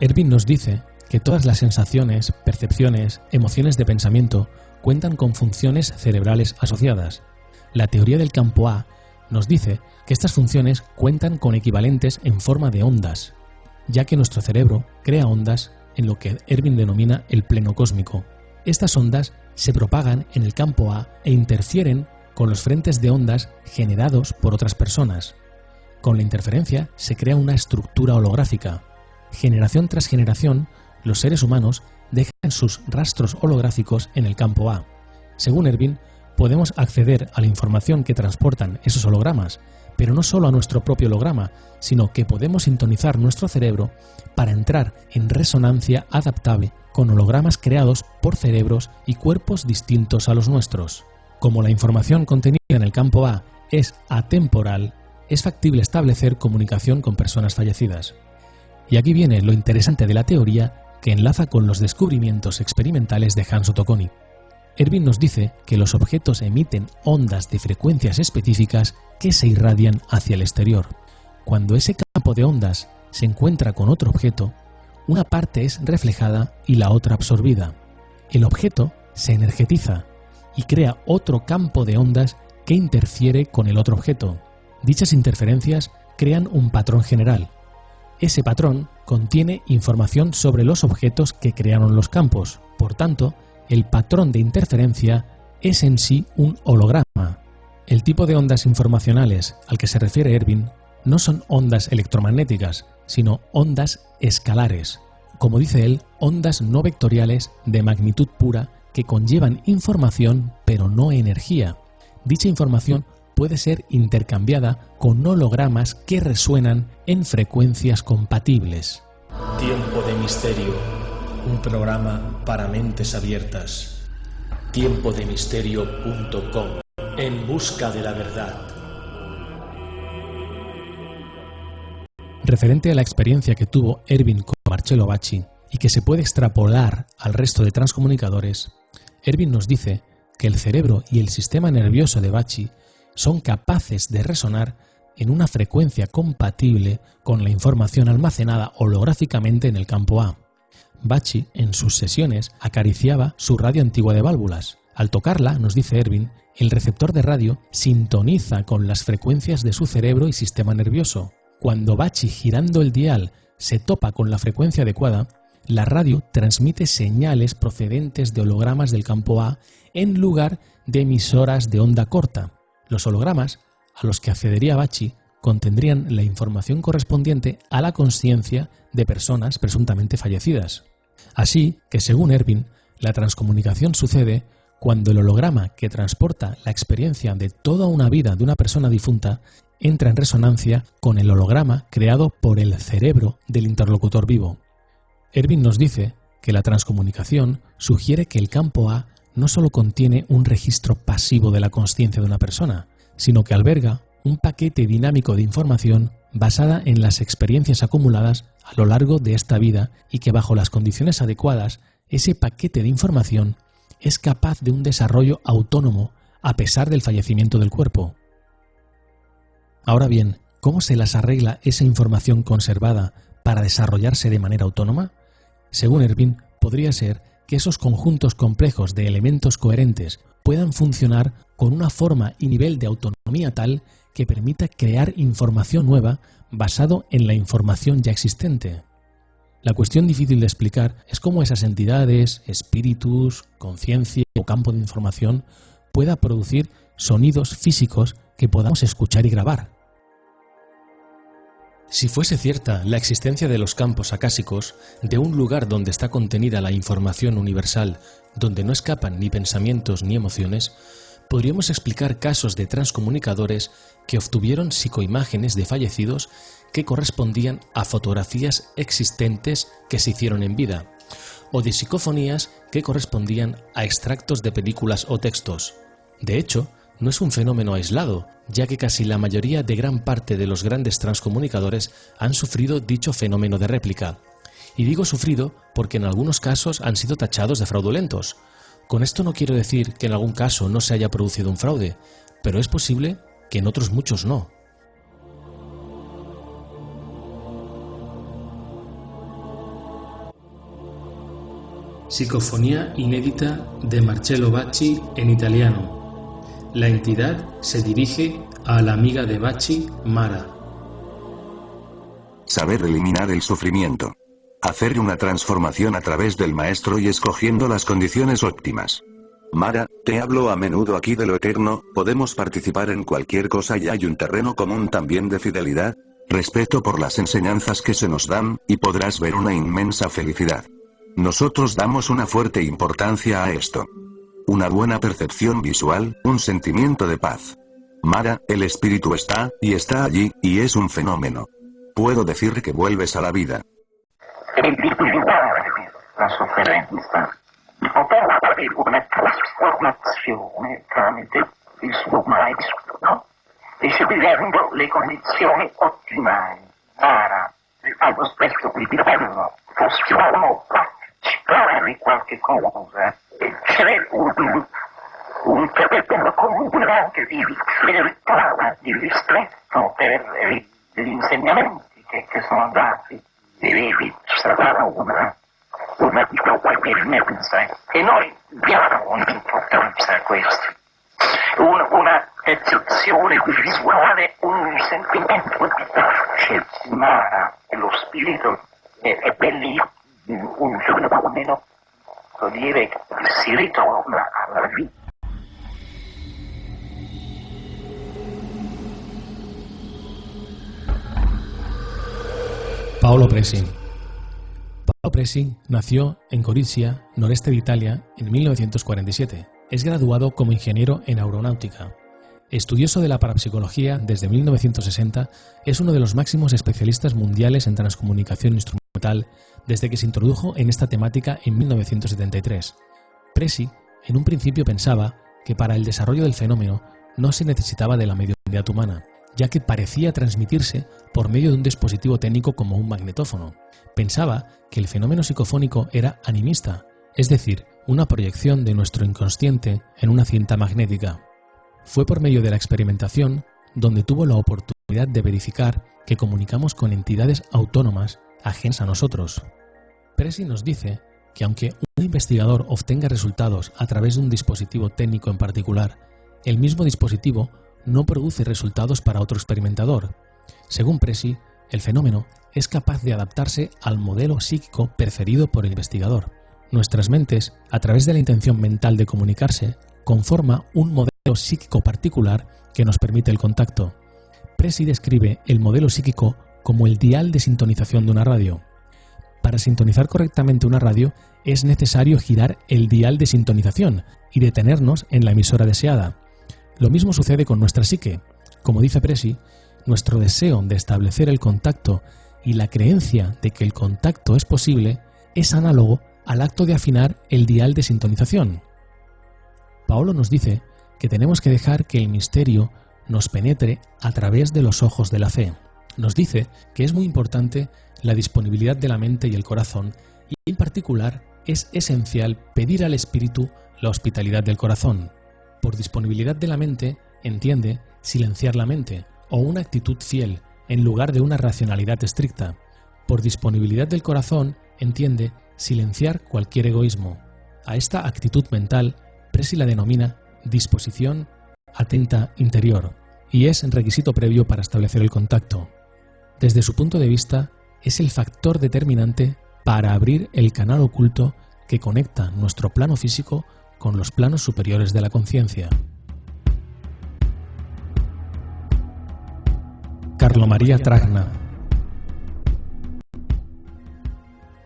Erwin nos dice que todas las sensaciones, percepciones, emociones de pensamiento cuentan con funciones cerebrales asociadas. La teoría del campo A nos dice que estas funciones cuentan con equivalentes en forma de ondas, ya que nuestro cerebro crea ondas en lo que Erwin denomina el pleno cósmico. Estas ondas se propagan en el campo A e interfieren con los frentes de ondas generados por otras personas. Con la interferencia se crea una estructura holográfica. Generación tras generación, los seres humanos dejan sus rastros holográficos en el campo A. Según Erwin, podemos acceder a la información que transportan esos hologramas, pero no solo a nuestro propio holograma, sino que podemos sintonizar nuestro cerebro para entrar en resonancia adaptable con hologramas creados por cerebros y cuerpos distintos a los nuestros. Como la información contenida en el campo A es atemporal, es factible establecer comunicación con personas fallecidas. Y aquí viene lo interesante de la teoría que enlaza con los descubrimientos experimentales de Hans Otto Koenig. Erwin nos dice que los objetos emiten ondas de frecuencias específicas que se irradian hacia el exterior. Cuando ese campo de ondas se encuentra con otro objeto, una parte es reflejada y la otra absorbida. El objeto se energetiza y crea otro campo de ondas que interfiere con el otro objeto. Dichas interferencias crean un patrón general. Ese patrón contiene información sobre los objetos que crearon los campos. Por tanto, el patrón de interferencia es en sí un holograma. El tipo de ondas informacionales al que se refiere Erwin no son ondas electromagnéticas, sino ondas escalares, como dice él, ondas no vectoriales de magnitud pura que conllevan información pero no energía. Dicha información puede ser intercambiada con hologramas que resuenan en frecuencias compatibles.
Tiempo de Misterio, un programa para mentes abiertas. Tiempodemisterio.com, en busca de la verdad.
Referente a la experiencia que tuvo Erwin con Marcello Bacci y que se puede extrapolar al resto de transcomunicadores, Erwin nos dice que el cerebro y el sistema nervioso de Bacci son capaces de resonar en una frecuencia compatible con la información almacenada holográficamente en el campo A. Bacci, en sus sesiones, acariciaba su radio antigua de válvulas. Al tocarla, nos dice Erwin, el receptor de radio sintoniza con las frecuencias de su cerebro y sistema nervioso. Cuando Bacci, girando el dial, se topa con la frecuencia adecuada, la radio transmite señales procedentes de hologramas del campo A en lugar de emisoras de onda corta. Los hologramas a los que accedería Bacci contendrían la información correspondiente a la conciencia de personas presuntamente fallecidas. Así que, según Erwin, la transcomunicación sucede cuando el holograma que transporta la experiencia de toda una vida de una persona difunta entra en resonancia con el holograma creado por el cerebro del interlocutor vivo. Erwin nos dice que la transcomunicación sugiere que el campo A no solo contiene un registro pasivo de la conciencia de una persona, sino que alberga un paquete dinámico de información basada en las experiencias acumuladas a lo largo de esta vida y que bajo las condiciones adecuadas, ese paquete de información es capaz de un desarrollo autónomo a pesar del fallecimiento del cuerpo. Ahora bien, ¿cómo se las arregla esa información conservada para desarrollarse de manera autónoma? Según Erwin, podría ser que esos conjuntos complejos de elementos coherentes puedan funcionar con una forma y nivel de autonomía tal que permita crear información nueva basado en la información ya existente. La cuestión difícil de explicar es cómo esas entidades, espíritus, conciencia o campo de información pueda producir sonidos físicos que podamos escuchar y grabar. Si fuese cierta la existencia de los campos acásicos, de un lugar donde está contenida la información universal, donde no escapan ni pensamientos ni emociones, podríamos explicar casos de transcomunicadores que obtuvieron psicoimágenes de fallecidos que correspondían a fotografías existentes que se hicieron en vida, o de psicofonías que correspondían a extractos de películas o textos. De hecho, no es un fenómeno aislado, ya que casi la mayoría de gran parte de los grandes transcomunicadores han sufrido dicho fenómeno de réplica. Y digo sufrido porque en algunos casos han sido tachados de fraudulentos. Con esto no quiero decir que en algún caso no se haya producido un fraude, pero es posible que en otros muchos no.
Psicofonía inédita de Marcello Bacci en italiano. La entidad se dirige a la amiga de Bachi, Mara.
Saber eliminar el sufrimiento. Hacer una transformación a través del maestro y escogiendo las condiciones óptimas. Mara, te hablo a menudo aquí de lo eterno, podemos participar en cualquier cosa y hay un terreno común también de fidelidad, respeto por las enseñanzas que se nos dan, y podrás ver una inmensa felicidad. Nosotros damos una fuerte importancia a esto. Una buena percepción visual, un sentimiento de paz. Mara, el espíritu está, y está allí, y es un fenómeno. Puedo decir que vuelves a la vida.
la sofferenza, una. Mara, cosa c'è un, un comune che vi filtrava di ristretto per gli insegnamenti che, che sono dati. Devi sarà una, una qualche mensa e noi diamo un'importanza a questo. Un, una percezione visuale, un sentimento di pace, ma lo spirito è, è bellissimo, un fenomeno, vuol
Paolo Presi. Paolo Presi nació en Gorizia, noreste de Italia, en 1947. Es graduado como ingeniero en aeronáutica. Estudioso de la parapsicología desde 1960, es uno de los máximos especialistas mundiales en transcomunicación instrumental desde que se introdujo en esta temática en 1973. Presi, en un principio pensaba que para el desarrollo del fenómeno no se necesitaba de la mediunidad humana, ya que parecía transmitirse por medio de un dispositivo técnico como un magnetófono. Pensaba que el fenómeno psicofónico era animista, es decir, una proyección de nuestro inconsciente en una cinta magnética. Fue por medio de la experimentación donde tuvo la oportunidad de verificar que comunicamos con entidades autónomas ajenas a nosotros. Presi nos dice que aunque un investigador obtenga resultados a través de un dispositivo técnico en particular, el mismo dispositivo no produce resultados para otro experimentador. Según Presi, el fenómeno es capaz de adaptarse al modelo psíquico preferido por el investigador. Nuestras mentes, a través de la intención mental de comunicarse, conforma un modelo psíquico particular que nos permite el contacto. Presi describe el modelo psíquico como el dial de sintonización de una radio. Para sintonizar correctamente una radio es necesario girar el dial de sintonización y detenernos en la emisora deseada. Lo mismo sucede con nuestra psique. Como dice Presi, nuestro deseo de establecer el contacto y la creencia de que el contacto es posible es análogo al acto de afinar el dial de sintonización. Paolo nos dice que tenemos que dejar que el misterio nos penetre a través de los ojos de la fe. Nos dice que es muy importante la disponibilidad de la mente y el corazón y en particular es esencial pedir al espíritu la hospitalidad del corazón. Por disponibilidad de la mente entiende silenciar la mente o una actitud fiel en lugar de una racionalidad estricta. Por disponibilidad del corazón entiende silenciar cualquier egoísmo. A esta actitud mental Presi la denomina disposición atenta interior y es requisito previo para establecer el contacto. Desde su punto de vista, es el factor determinante para abrir el canal oculto que conecta nuestro plano físico con los planos superiores de la conciencia. Carlo María Tragna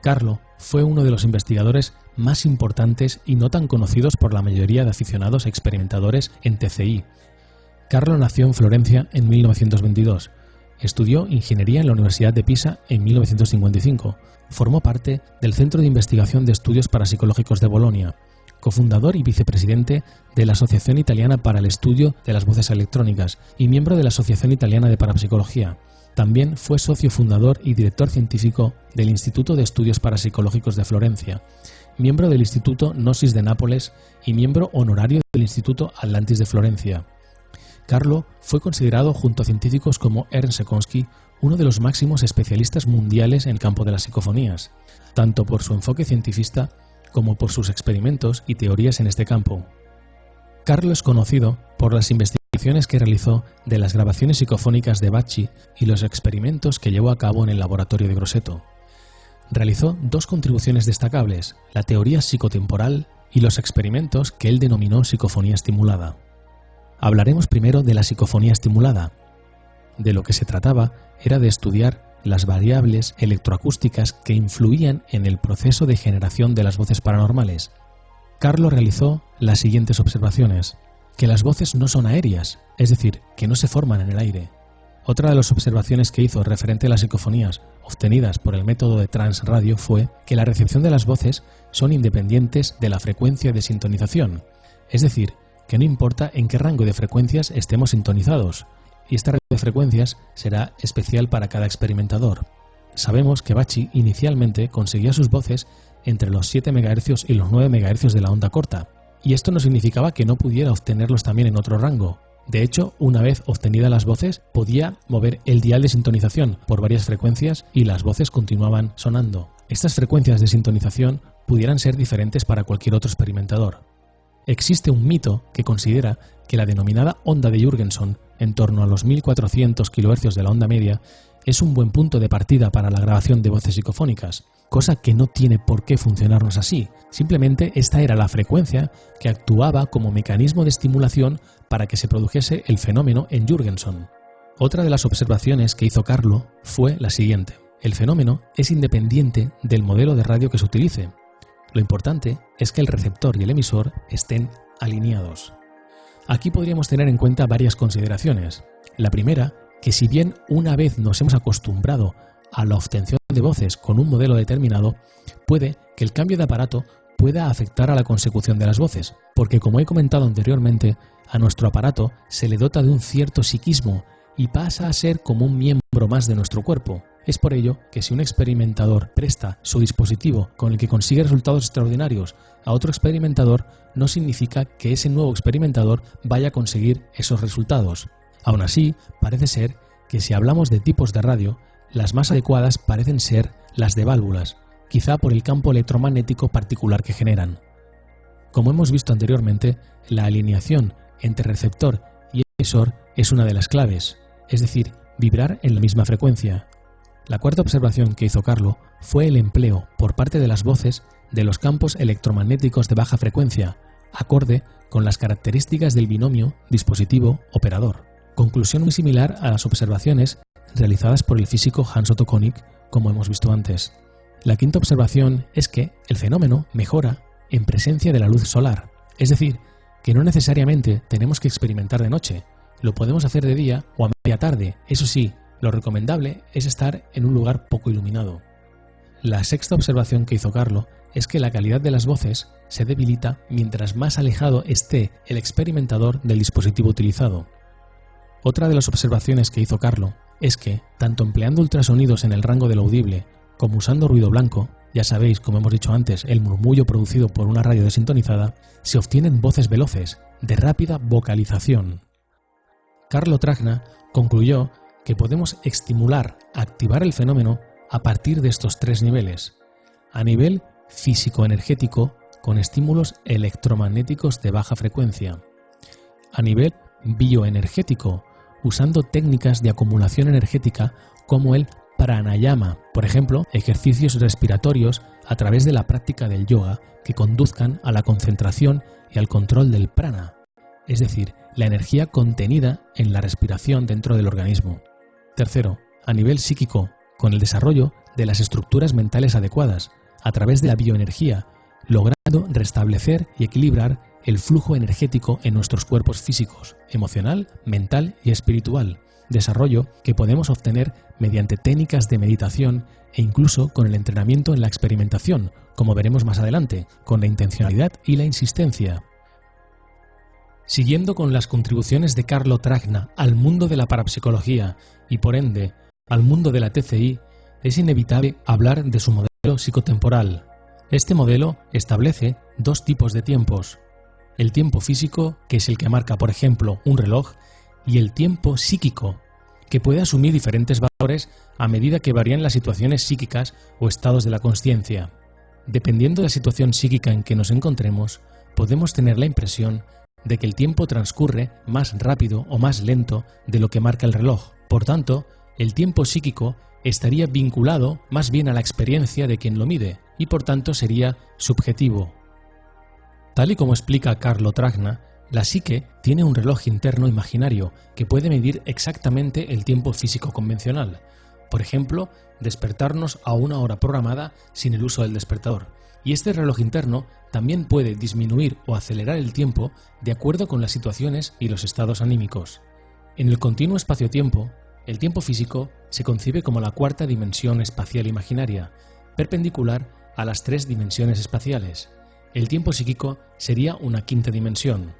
Carlo fue uno de los investigadores más importantes y no tan conocidos por la mayoría de aficionados experimentadores en TCI. Carlo nació en Florencia en 1922. Estudió ingeniería en la Universidad de Pisa en 1955. Formó parte del Centro de Investigación de Estudios Parapsicológicos de Bolonia, cofundador y vicepresidente de la Asociación Italiana para el Estudio de las Voces Electrónicas y miembro de la Asociación Italiana de Parapsicología. También fue socio fundador y director científico del Instituto de Estudios Parapsicológicos de Florencia, miembro del Instituto Gnosis de Nápoles y miembro honorario del Instituto Atlantis de Florencia. Carlo fue considerado junto a científicos como Ernst Sekonsky uno de los máximos especialistas mundiales en el campo de las psicofonías, tanto por su enfoque científico como por sus experimentos y teorías en este campo. Carlo es conocido por las investigaciones que realizó de las grabaciones psicofónicas de Bacci y los experimentos que llevó a cabo en el laboratorio de Grosseto. Realizó dos contribuciones destacables, la teoría psicotemporal y los experimentos que él denominó psicofonía estimulada. Hablaremos primero de la psicofonía estimulada. De lo que se trataba era de estudiar las variables electroacústicas que influían en el proceso de generación de las voces paranormales. Carlo realizó las siguientes observaciones que las voces no son aéreas, es decir, que no se forman en el aire. Otra de las observaciones que hizo referente a las psicofonías obtenidas por el método de transradio fue que la recepción de las voces son independientes de la frecuencia de sintonización, es decir, que no importa en qué rango de frecuencias estemos sintonizados, y esta rango de frecuencias será especial para cada experimentador. Sabemos que Bachi inicialmente conseguía sus voces entre los 7 MHz y los 9 MHz de la onda corta, Y esto no significaba que no pudiera obtenerlos también en otro rango. De hecho, una vez obtenidas las voces, podía mover el dial de sintonización por varias frecuencias y las voces continuaban sonando. Estas frecuencias de sintonización pudieran ser diferentes para cualquier otro experimentador. Existe un mito que considera que la denominada onda de Jurgenson, en torno a los 1400 kHz de la onda media, es un buen punto de partida para la grabación de voces psicofónicas, cosa que no tiene por qué funcionarnos así. Simplemente esta era la frecuencia que actuaba como mecanismo de estimulación para que se produjese el fenómeno en Jurgenson. Otra de las observaciones que hizo Carlo fue la siguiente. El fenómeno es independiente del modelo de radio que se utilice. Lo importante es que el receptor y el emisor estén alineados. Aquí podríamos tener en cuenta varias consideraciones. La primera, que si bien una vez nos hemos acostumbrado a la obtención de voces con un modelo determinado, puede que el cambio de aparato pueda afectar a la consecución de las voces, porque como he comentado anteriormente, a nuestro aparato se le dota de un cierto psiquismo y pasa a ser como un miembro más de nuestro cuerpo. Es por ello que si un experimentador presta su dispositivo con el que consigue resultados extraordinarios a otro experimentador, no significa que ese nuevo experimentador vaya a conseguir esos resultados. Aún así, parece ser que si hablamos de tipos de radio, las más adecuadas parecen ser las de válvulas, quizá por el campo electromagnético particular que generan. Como hemos visto anteriormente, la alineación entre receptor y emisor es una de las claves, es decir, vibrar en la misma frecuencia. La cuarta observación que hizo Carlo fue el empleo por parte de las voces de los campos electromagnéticos de baja frecuencia, acorde con las características del binomio dispositivo-operador. Conclusión muy similar a las observaciones realizadas por el físico Hans Otto Konig, como hemos visto antes. La quinta observación es que el fenómeno mejora en presencia de la luz solar, es decir, que no necesariamente tenemos que experimentar de noche, lo podemos hacer de día o a media tarde, eso sí, lo recomendable es estar en un lugar poco iluminado. La sexta observación que hizo Carlo es que la calidad de las voces se debilita mientras más alejado esté el experimentador del dispositivo utilizado. Otra de las observaciones que hizo Carlo es que, tanto empleando ultrasonidos en el rango del audible como usando ruido blanco, ya sabéis, como hemos dicho antes, el murmullo producido por una radio desintonizada, se obtienen voces veloces, de rápida vocalización. Carlo Tragna concluyó que podemos estimular, activar el fenómeno a partir de estos tres niveles. A nivel físico-energético, con estímulos electromagnéticos de baja frecuencia. A nivel bioenergético, usando técnicas de acumulación energética como el pranayama, por ejemplo, ejercicios respiratorios a través de la práctica del yoga que conduzcan a la concentración y al control del prana, es decir, la energía contenida en la respiración dentro del organismo. Tercero, a nivel psíquico, con el desarrollo de las estructuras mentales adecuadas, a través de la bioenergía, logrando restablecer y equilibrar el flujo energético en nuestros cuerpos físicos, emocional, mental y espiritual, desarrollo que podemos obtener mediante técnicas de meditación e incluso con el entrenamiento en la experimentación, como veremos más adelante, con la intencionalidad y la insistencia. Siguiendo con las contribuciones de Carlo Tragna al mundo de la parapsicología y por ende al mundo de la TCI, es inevitable hablar de su modelo psicotemporal. Este modelo establece dos tipos de tiempos. El tiempo físico, que es el que marca, por ejemplo, un reloj, y el tiempo psíquico, que puede asumir diferentes valores a medida que varían las situaciones psíquicas o estados de la conciencia. Dependiendo de la situación psíquica en que nos encontremos, podemos tener la impresión de que el tiempo transcurre más rápido o más lento de lo que marca el reloj. Por tanto, el tiempo psíquico estaría vinculado más bien a la experiencia de quien lo mide y por tanto sería subjetivo. Tal y como explica Carlo Tragna, la psique tiene un reloj interno imaginario que puede medir exactamente el tiempo físico convencional. Por ejemplo, despertarnos a una hora programada sin el uso del despertador. Y este reloj interno también puede disminuir o acelerar el tiempo de acuerdo con las situaciones y los estados anímicos. En el continuo espacio-tiempo, el tiempo físico se concibe como la cuarta dimensión espacial imaginaria, perpendicular a las tres dimensiones espaciales. El tiempo psíquico sería una quinta dimensión.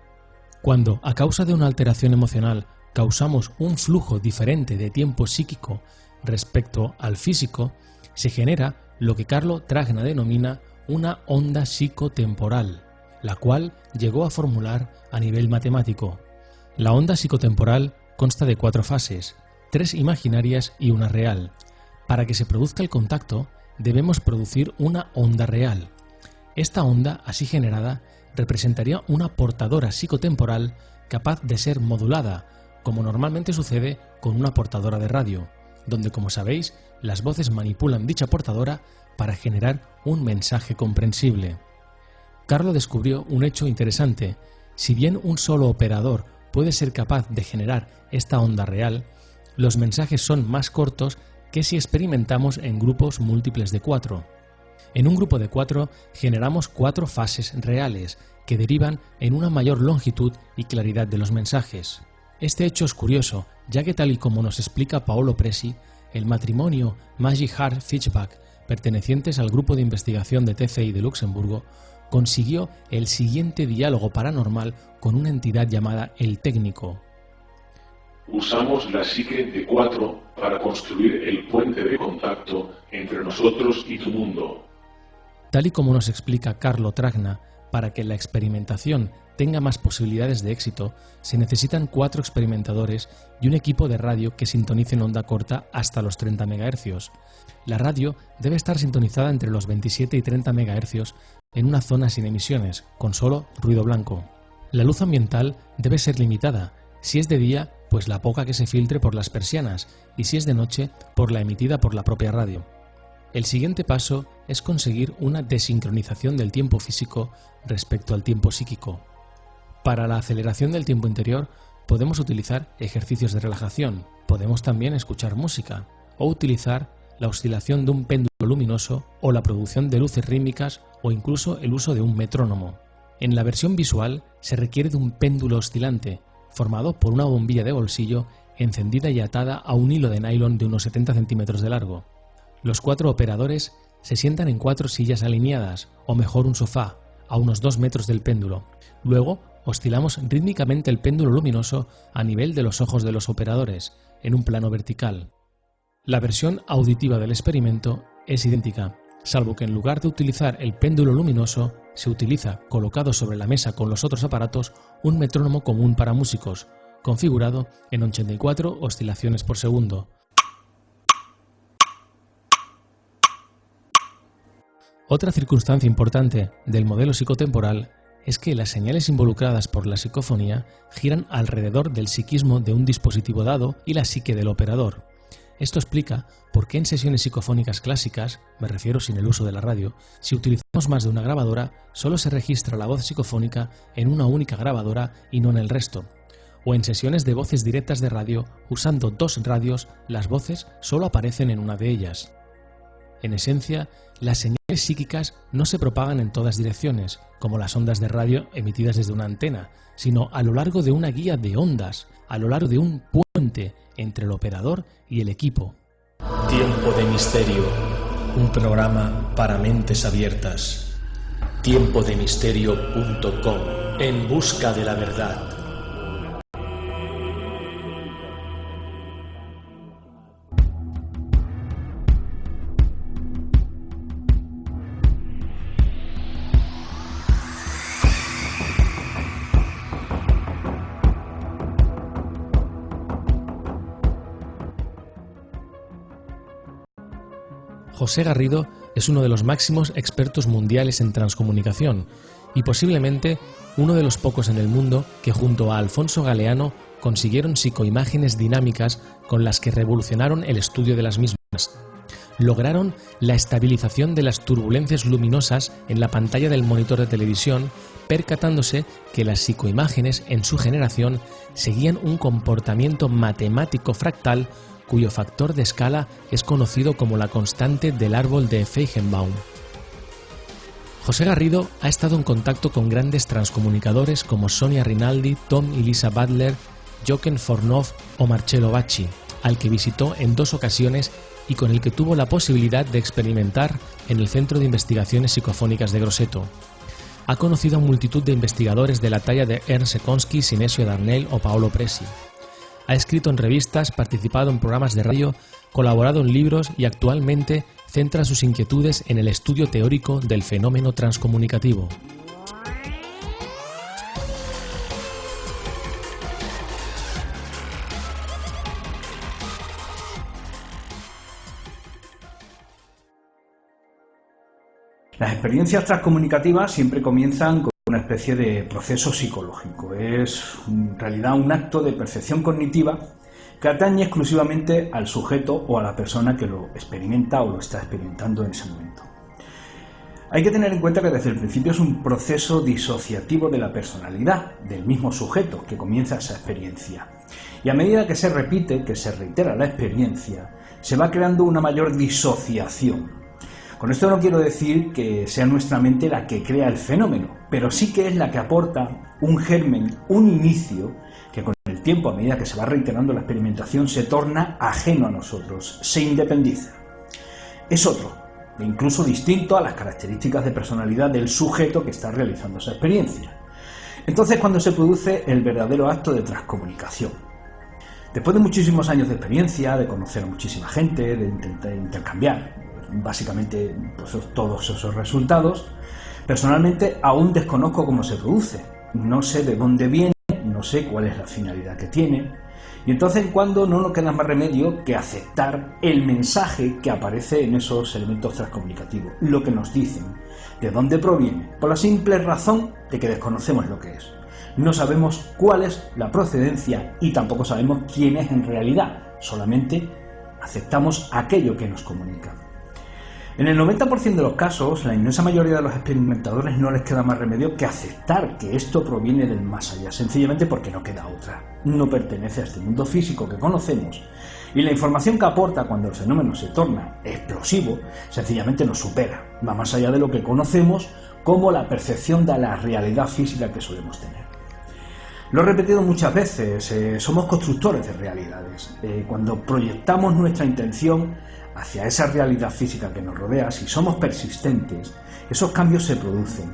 Cuando, a causa de una alteración emocional, causamos un flujo diferente de tiempo psíquico respecto al físico, se genera lo que Carlo Tragna denomina una onda psicotemporal. la cual llegó a formular a nivel matemático. La onda psicotemporal consta de cuatro fases, tres imaginarias y una real. Para que se produzca el contacto, debemos producir una onda real. Esta onda, así generada, representaría una portadora psicotemporal capaz de ser modulada, como normalmente sucede con una portadora de radio, donde, como sabéis, las voces manipulan dicha portadora para generar un mensaje comprensible. Carlo descubrió un hecho interesante. Si bien un solo operador puede ser capaz de generar esta onda real, los mensajes son más cortos que si experimentamos en grupos múltiples de cuatro. En un grupo de cuatro generamos cuatro fases reales que derivan en una mayor longitud y claridad de los mensajes. Este hecho es curioso, ya que tal y como nos explica Paolo Presi, el matrimonio Magic Heart Fitchback, pertenecientes al grupo de investigación de TCI de Luxemburgo, consiguió el siguiente diálogo paranormal con una entidad llamada el técnico.
Usamos la psique de cuatro para construir el puente de contacto entre nosotros y tu mundo.
Tal y como nos explica Carlo Tragna, para que la experimentación tenga más posibilidades de éxito, se necesitan cuatro experimentadores y un equipo de radio que sintonice en onda corta hasta los 30 MHz. La radio debe estar sintonizada entre los 27 y 30 MHz en una zona sin emisiones, con solo ruido blanco. La luz ambiental debe ser limitada. Si es de día, pues la poca que se filtre por las persianas, y si es de noche, por la emitida por la propia radio. El siguiente paso es conseguir una desincronización del tiempo físico respecto al tiempo psíquico. Para la aceleración del tiempo interior podemos utilizar ejercicios de relajación, podemos también escuchar música o utilizar la oscilación de un péndulo luminoso o la producción de luces rítmicas o incluso el uso de un metrónomo. En la versión visual se requiere de un péndulo oscilante, formado por una bombilla de bolsillo encendida y atada a un hilo de nylon de unos 70 centímetros de largo. Los cuatro operadores se sientan en cuatro sillas alineadas, o mejor un sofá, a unos 2 metros del péndulo. Luego oscilamos rítmicamente el péndulo luminoso a nivel de los ojos de los operadores, en un plano vertical. La versión auditiva del experimento es idéntica, salvo que en lugar de utilizar el péndulo luminoso, se utiliza, colocado sobre la mesa con los otros aparatos, un metrónomo común para músicos, configurado en 84 oscilaciones por segundo. Otra circunstancia importante del modelo psicotemporal es que las señales involucradas por la psicofonía giran alrededor del psiquismo de un dispositivo dado y la psique del operador, esto explica por qué en sesiones psicofónicas clásicas, me refiero sin el uso de la radio, si utilizamos más de una grabadora, solo se registra la voz psicofónica en una única grabadora y no en el resto. O en sesiones de voces directas de radio, usando dos radios, las voces solo aparecen en una de ellas. En esencia, las señales psíquicas no se propagan en todas direcciones, como las ondas de radio emitidas desde una antena, sino a lo largo de una guía de ondas, a lo largo de un puente entre el operador y el equipo.
Tiempo de Misterio, un programa para mentes abiertas. Tiempodemisterio.com, en busca de la verdad.
José Garrido es uno de los máximos expertos mundiales en transcomunicación y posiblemente uno de los pocos en el mundo que junto a Alfonso Galeano consiguieron psicoimágenes dinámicas con las que revolucionaron el estudio de las mismas. Lograron la estabilización de las turbulencias luminosas en la pantalla del monitor de televisión, percatándose que las psicoimágenes en su generación seguían un comportamiento matemático fractal cuyo factor de escala es conocido como la constante del árbol de Feigenbaum. José Garrido ha estado en contacto con grandes transcomunicadores como Sonia Rinaldi, Tom y Lisa Butler, Jochen Fornov o Marcello Bacci, al que visitó en dos ocasiones y con el que tuvo la posibilidad de experimentar en el Centro de Investigaciones Psicofónicas de Grosseto. Ha conocido a multitud de investigadores de la talla de Ernst Sekonsky, Sinesio Darnell o Paolo Presi. Ha escrito en revistas, participado en programas de radio, colaborado en libros y actualmente centra sus inquietudes en el estudio teórico del fenómeno transcomunicativo.
Las experiencias transcomunicativas siempre comienzan con una especie de proceso psicológico. Es en realidad un acto de percepción cognitiva que atañe exclusivamente al sujeto o a la persona que lo experimenta o lo está experimentando en ese momento. Hay que tener en cuenta que desde el principio es un proceso disociativo de la personalidad del mismo sujeto que comienza esa experiencia. Y a medida que se repite, que se reitera la experiencia, se va creando una mayor disociación. Con esto no quiero decir que sea nuestra mente la que crea el fenómeno, pero sí que es la que aporta un germen, un inicio, que con el tiempo, a medida que se va reiterando la experimentación, se torna ajeno a nosotros, se independiza. Es otro, e incluso distinto a las características de personalidad del sujeto que está realizando esa experiencia. Entonces cuando se produce el verdadero acto de transcomunicación. Después de muchísimos años de experiencia, de conocer a muchísima gente, de intentar intercambiar básicamente pues, todos esos resultados, personalmente aún desconozco cómo se produce. No sé de dónde viene, no sé cuál es la finalidad que tiene, y entonces en cuando no nos queda más remedio que aceptar el mensaje que aparece en esos elementos transcomunicativos, lo que nos dicen, de dónde proviene, por la simple razón de que desconocemos lo que es. No sabemos cuál es la procedencia y tampoco sabemos quién es en realidad, solamente aceptamos aquello que nos comunica. En el 90% de los casos, la inmensa mayoría de los experimentadores no les queda más remedio que aceptar que esto proviene del más allá, sencillamente porque no queda otra. No pertenece a este mundo físico que conocemos y la información que aporta cuando el fenómeno se torna explosivo sencillamente nos supera, va más allá de lo que conocemos como la percepción de la realidad física que solemos tener. Lo he repetido muchas veces, eh, somos constructores de realidades. Eh, cuando proyectamos nuestra intención hacia esa realidad física que nos rodea, si somos persistentes, esos cambios se producen.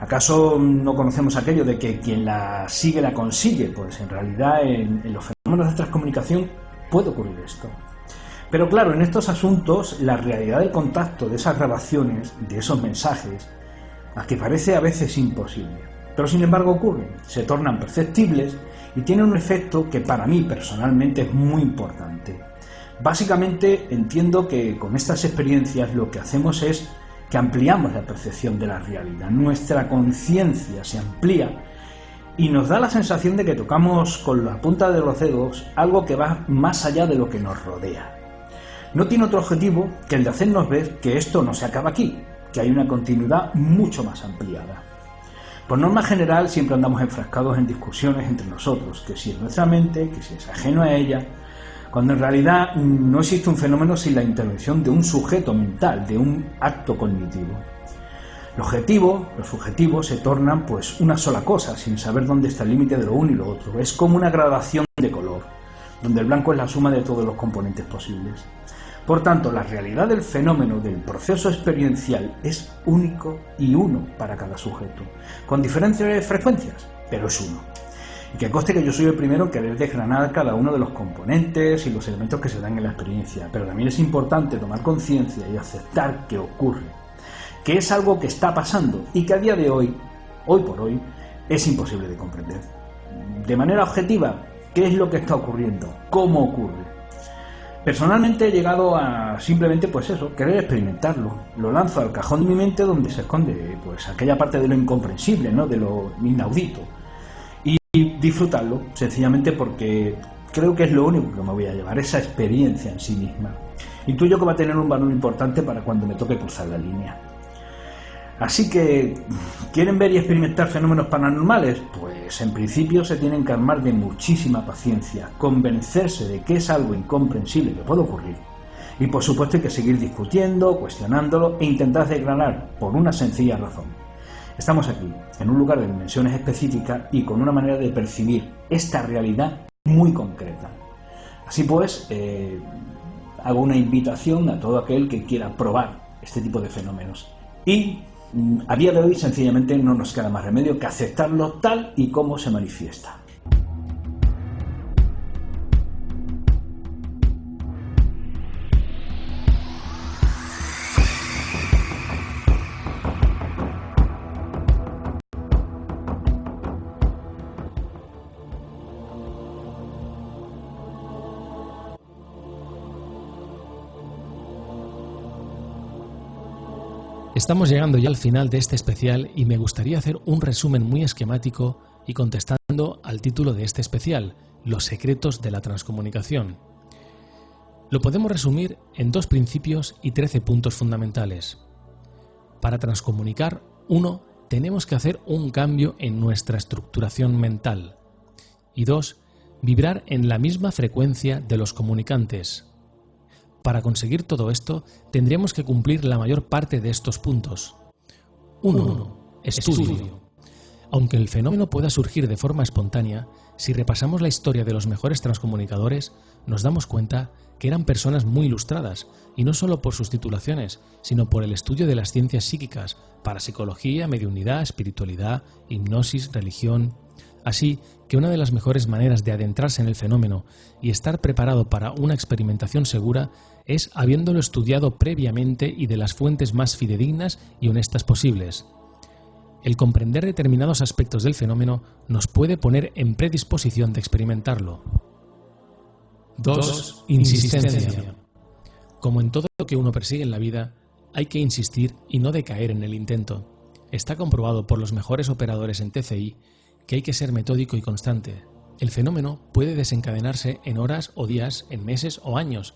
¿Acaso no conocemos aquello de que quien la sigue la consigue? Pues en realidad en, los fenómenos de transcomunicación puede ocurrir esto. Pero claro, en estos asuntos la realidad del contacto de esas grabaciones, de esos mensajes, a que parece a veces imposible. Pero sin embargo ocurren, se tornan perceptibles y tienen un efecto que para mí personalmente es muy importante. Básicamente entiendo que con estas experiencias lo que hacemos es que ampliamos la percepción de la realidad, nuestra conciencia se amplía y nos da la sensación de que tocamos con la punta de los dedos algo que va más allá de lo que nos rodea. No tiene otro objetivo que el de hacernos ver que esto no se acaba aquí, que hay una continuidad mucho más ampliada. Por norma general siempre andamos enfrascados en discusiones entre nosotros, que si es nuestra mente, que si es ajeno a ella, cuando en realidad no existe un fenómeno sin la intervención de un sujeto mental, de un acto cognitivo. Lo objetivo, lo subjetivo se tornan pues una sola cosa, sin saber dónde está el límite de lo uno y lo otro. Es como una gradación de color, donde el blanco es la suma de todos los componentes posibles. Por tanto, la realidad del fenómeno del proceso experiencial es único y uno para cada sujeto, con diferentes frecuencias, pero es uno. Y que conste que yo soy el primero en querer desgranar cada uno de los componentes y los elementos que se dan en la experiencia, pero también es importante tomar conciencia y aceptar que ocurre, que es algo que está pasando y que a día de hoy, hoy por hoy, es imposible de comprender. De manera objetiva, ¿qué es lo que está ocurriendo? ¿Cómo ocurre? Personalmente he llegado a simplemente, pues eso, querer experimentarlo. Lo lanzo al cajón de mi mente donde se esconde, pues, aquella parte de lo incomprensible, ¿no? De lo inaudito y disfrutarlo, sencillamente porque creo que es lo único que me voy a llevar, esa experiencia en sí misma. Intuyo que va a tener un valor importante para cuando me toque cruzar la línea. Así que, ¿quieren ver y experimentar fenómenos paranormales? Pues en principio se tienen que armar de muchísima paciencia, convencerse de que es algo incomprensible que puede ocurrir. Y por supuesto hay que seguir discutiendo, cuestionándolo e intentar desgranar por una sencilla razón Estamos aquí, en un lugar de dimensiones específicas y con una manera de percibir esta realidad muy concreta. Así pues, eh, hago una invitación a todo aquel que quiera probar este tipo de fenómenos. Y mm, a día de hoy sencillamente no nos queda más remedio que aceptarlo tal y como se manifiesta.
Estamos llegando ya al final de este especial y me gustaría hacer un resumen muy esquemático y contestando al título de este especial, Los secretos de la transcomunicación. Lo podemos resumir en dos principios y trece puntos fundamentales. Para transcomunicar, uno, tenemos que hacer un cambio en nuestra estructuración mental. Y dos, vibrar en la misma frecuencia de los comunicantes. Para conseguir todo esto, tendríamos que cumplir la mayor parte de estos puntos. 1. Estudio. Aunque el fenómeno pueda surgir de forma espontánea, si repasamos la historia de los mejores transcomunicadores, nos damos cuenta que eran personas muy ilustradas, y no solo por sus titulaciones, sino por el estudio de las ciencias psíquicas, parapsicología, mediunidad, espiritualidad, hipnosis, religión, Así que una de las mejores maneras de adentrarse en el fenómeno y estar preparado para una experimentación segura es habiéndolo estudiado previamente y de las fuentes más fidedignas y honestas posibles. El comprender determinados aspectos del fenómeno nos puede poner en predisposición de experimentarlo. 2. Insistencia. Como en todo lo que uno persigue en la vida, hay que insistir y no decaer en el intento. Está comprobado por los mejores operadores en TCI que hay que ser metódico y constante. El fenómeno puede desencadenarse en horas o días, en meses o años.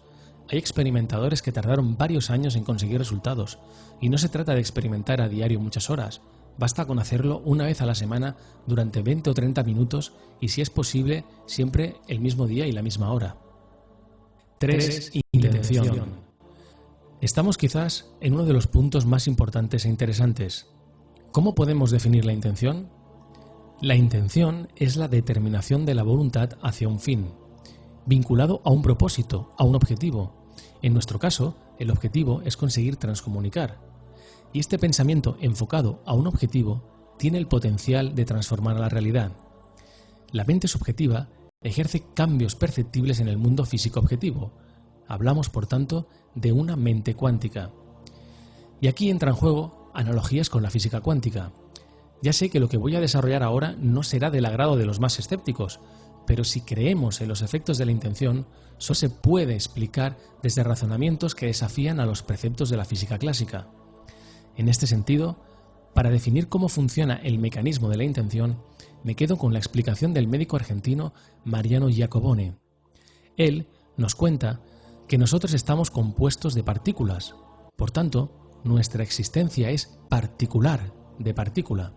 Hay experimentadores que tardaron varios años en conseguir resultados, y no se trata de experimentar a diario muchas horas, basta con hacerlo una vez a la semana durante 20 o 30 minutos y si es posible siempre el mismo día y la misma hora. 3. Intención. Estamos quizás en uno de los puntos más importantes e interesantes. ¿Cómo podemos definir la intención? La intención es la determinación de la voluntad hacia un fin, vinculado a un propósito, a un objetivo. En nuestro caso, el objetivo es conseguir transcomunicar. Y este pensamiento enfocado a un objetivo tiene el potencial de transformar la realidad. La mente subjetiva ejerce cambios perceptibles en el mundo físico objetivo. Hablamos, por tanto, de una mente cuántica. Y aquí entra en juego analogías con la física cuántica. Ya sé que lo que voy a desarrollar ahora no será del agrado de los más escépticos, pero si creemos en los efectos de la intención, solo se puede explicar desde razonamientos que desafían a los preceptos de la física clásica. En este sentido, para definir cómo funciona el mecanismo de la intención, me quedo con la explicación del médico argentino Mariano Giacobone. Él nos cuenta que nosotros estamos compuestos de partículas, por tanto, nuestra existencia es particular de partícula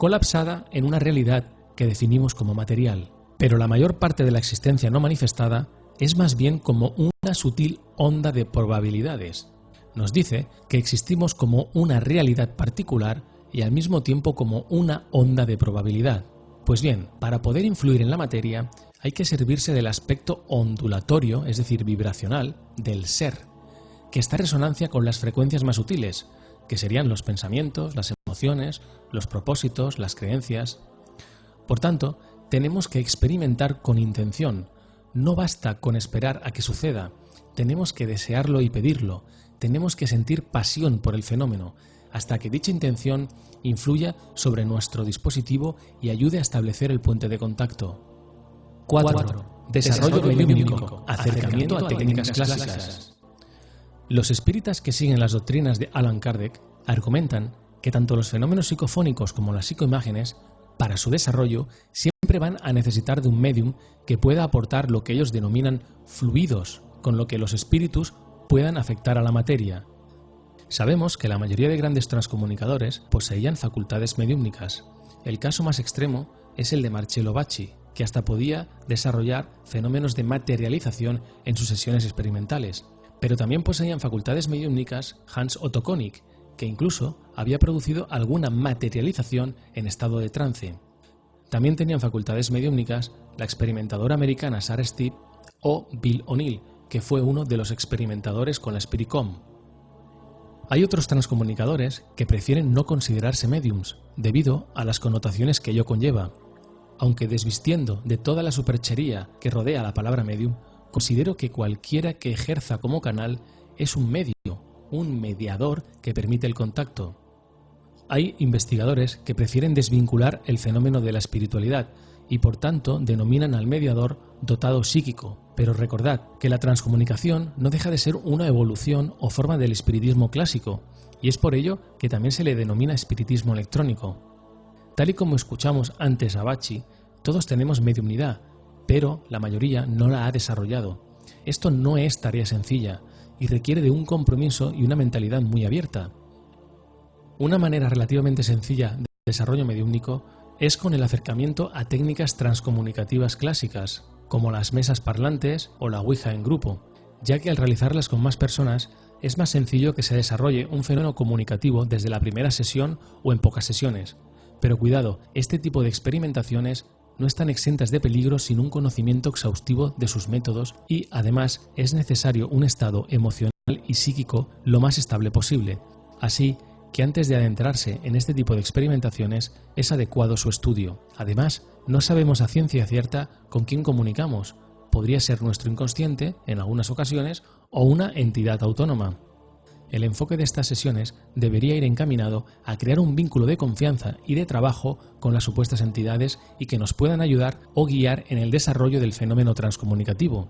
colapsada en una realidad que definimos como material. Pero la mayor parte de la existencia no manifestada es más bien como una sutil onda de probabilidades. Nos dice que existimos como una realidad particular y al mismo tiempo como una onda de probabilidad. Pues bien, para poder influir en la materia hay que servirse del aspecto ondulatorio, es decir, vibracional, del ser, que está en resonancia con las frecuencias más sutiles, que serían los pensamientos, las emociones, los propósitos, las creencias. Por tanto, tenemos que experimentar con intención. No basta con esperar a que suceda, tenemos que desearlo y pedirlo, tenemos que sentir pasión por el fenómeno, hasta que dicha intención influya sobre nuestro dispositivo y ayude a establecer el puente de contacto. 4. Desarrollo mediúnico, acercamiento a técnicas clásicas. Los espíritas que siguen las doctrinas de Alan Kardec argumentan que tanto los fenómenos psicofónicos como las psicoimágenes, para su desarrollo, siempre van a necesitar de un medium que pueda aportar lo que ellos denominan fluidos, con lo que los espíritus puedan afectar a la materia. Sabemos que la mayoría de grandes transcomunicadores poseían facultades mediúmnicas. El caso más extremo es el de Marcello Bacci, que hasta podía desarrollar fenómenos de materialización en sus sesiones experimentales, pero también poseían facultades mediúmnicas Hans Otto Konig, que incluso había producido alguna materialización en estado de trance. También tenían facultades mediúmnicas la experimentadora americana Sarah Steve o Bill O'Neill, que fue uno de los experimentadores con la Spiricom. Hay otros transcomunicadores que prefieren no considerarse mediums, debido a las connotaciones que ello conlleva. Aunque desvistiendo de toda la superchería que rodea la palabra medium, Considero que cualquiera que ejerza como canal es un medio, un mediador que permite el contacto. Hay investigadores que prefieren desvincular el fenómeno de la espiritualidad y por tanto denominan al mediador dotado psíquico, pero recordad que la transcomunicación no deja de ser una evolución o forma del espiritismo clásico, y es por ello que también se le denomina espiritismo electrónico. Tal y como escuchamos antes a Bachi, todos tenemos mediunidad, pero la mayoría no la ha desarrollado. Esto no es tarea sencilla y requiere de un compromiso y una mentalidad muy abierta. Una manera relativamente sencilla de desarrollo mediúnico es con el acercamiento a técnicas transcomunicativas clásicas, como las mesas parlantes o la Ouija en grupo, ya que al realizarlas con más personas es más sencillo que se desarrolle un fenómeno comunicativo desde la primera sesión o en pocas sesiones. Pero cuidado, este tipo de experimentaciones no están exentas de peligro sin un conocimiento exhaustivo de sus métodos y, además, es necesario un estado emocional y psíquico lo más estable posible. Así que antes de adentrarse en este tipo de experimentaciones es adecuado su estudio. Además, no sabemos a ciencia cierta con quién comunicamos. Podría ser nuestro inconsciente, en algunas ocasiones, o una entidad autónoma. El enfoque de estas sesiones debería ir encaminado a crear un vínculo de confianza y de trabajo con las supuestas entidades y que nos puedan ayudar o guiar en el desarrollo del fenómeno transcomunicativo.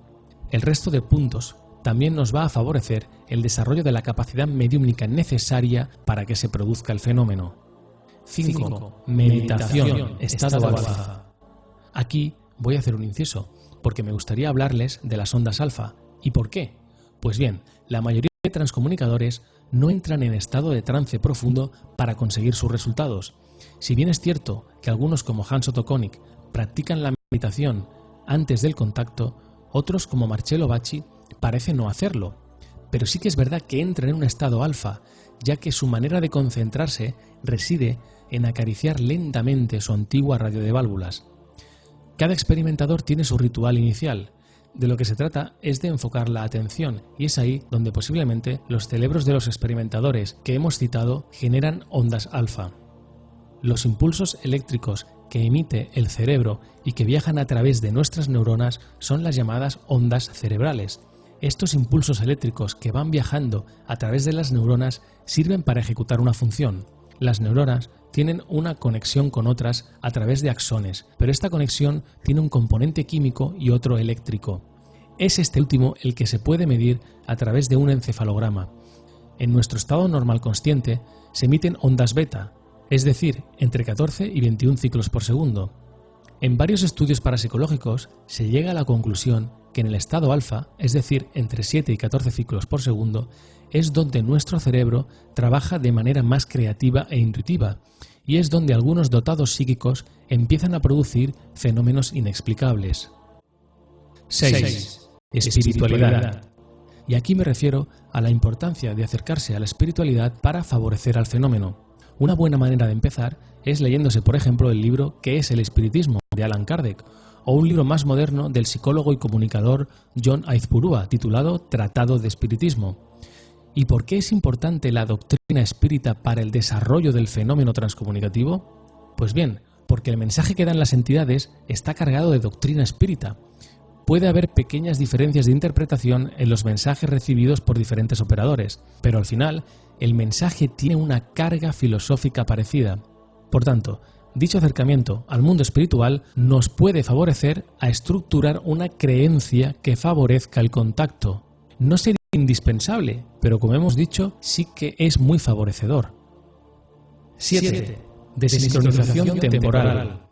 El resto de puntos también nos va a favorecer el desarrollo de la capacidad mediúmnica necesaria para que se produzca el fenómeno. 5. Meditación, estado alfa. Aquí voy a hacer un inciso, porque me gustaría hablarles de las ondas alfa. ¿Y por qué? Pues bien, la mayoría de transcomunicadores no entran en estado de trance profundo para conseguir sus resultados. Si bien es cierto que algunos como Hans Otto Koenig practican la meditación antes del contacto, otros como Marcello Bacci parecen no hacerlo. Pero sí que es verdad que entran en un estado alfa, ya que su manera de concentrarse reside en acariciar lentamente su antigua radio de válvulas. Cada experimentador tiene su ritual inicial, de lo que se trata es de enfocar la atención y es ahí donde posiblemente los cerebros de los experimentadores que hemos citado generan ondas alfa. Los impulsos eléctricos que emite el cerebro y que viajan a través de nuestras neuronas son las llamadas ondas cerebrales. Estos impulsos eléctricos que van viajando a través de las neuronas sirven para ejecutar una función. Las neuronas tienen una conexión con otras a través de axones, pero esta conexión tiene un componente químico y otro eléctrico. Es este último el que se puede medir a través de un encefalograma. En nuestro estado normal consciente se emiten ondas beta, es decir, entre 14 y 21 ciclos por segundo. En varios estudios parapsicológicos se llega a la conclusión que en el estado alfa, es decir, entre 7 y 14 ciclos por segundo, es donde nuestro cerebro trabaja de manera más creativa e intuitiva, y es donde algunos dotados psíquicos empiezan a producir fenómenos inexplicables. 6. Espiritualidad. Y aquí me refiero a la importancia de acercarse a la espiritualidad para favorecer al fenómeno. Una buena manera de empezar es leyéndose, por ejemplo, el libro ¿Qué es el espiritismo? de Alan Kardec, o un libro más moderno del psicólogo y comunicador John Aizpurúa titulado Tratado de Espiritismo. ¿Y por qué es importante la doctrina espírita para el desarrollo del fenómeno transcomunicativo? Pues bien, porque el mensaje que dan las entidades está cargado de doctrina espírita. Puede haber pequeñas diferencias de interpretación en los mensajes recibidos por diferentes operadores, pero al final el mensaje tiene una carga filosófica parecida. Por tanto, dicho acercamiento al mundo espiritual nos puede favorecer a estructurar una creencia que favorezca el contacto. No sería indispensable, pero como hemos dicho, sí que es muy favorecedor. 7. Desincronización temporal.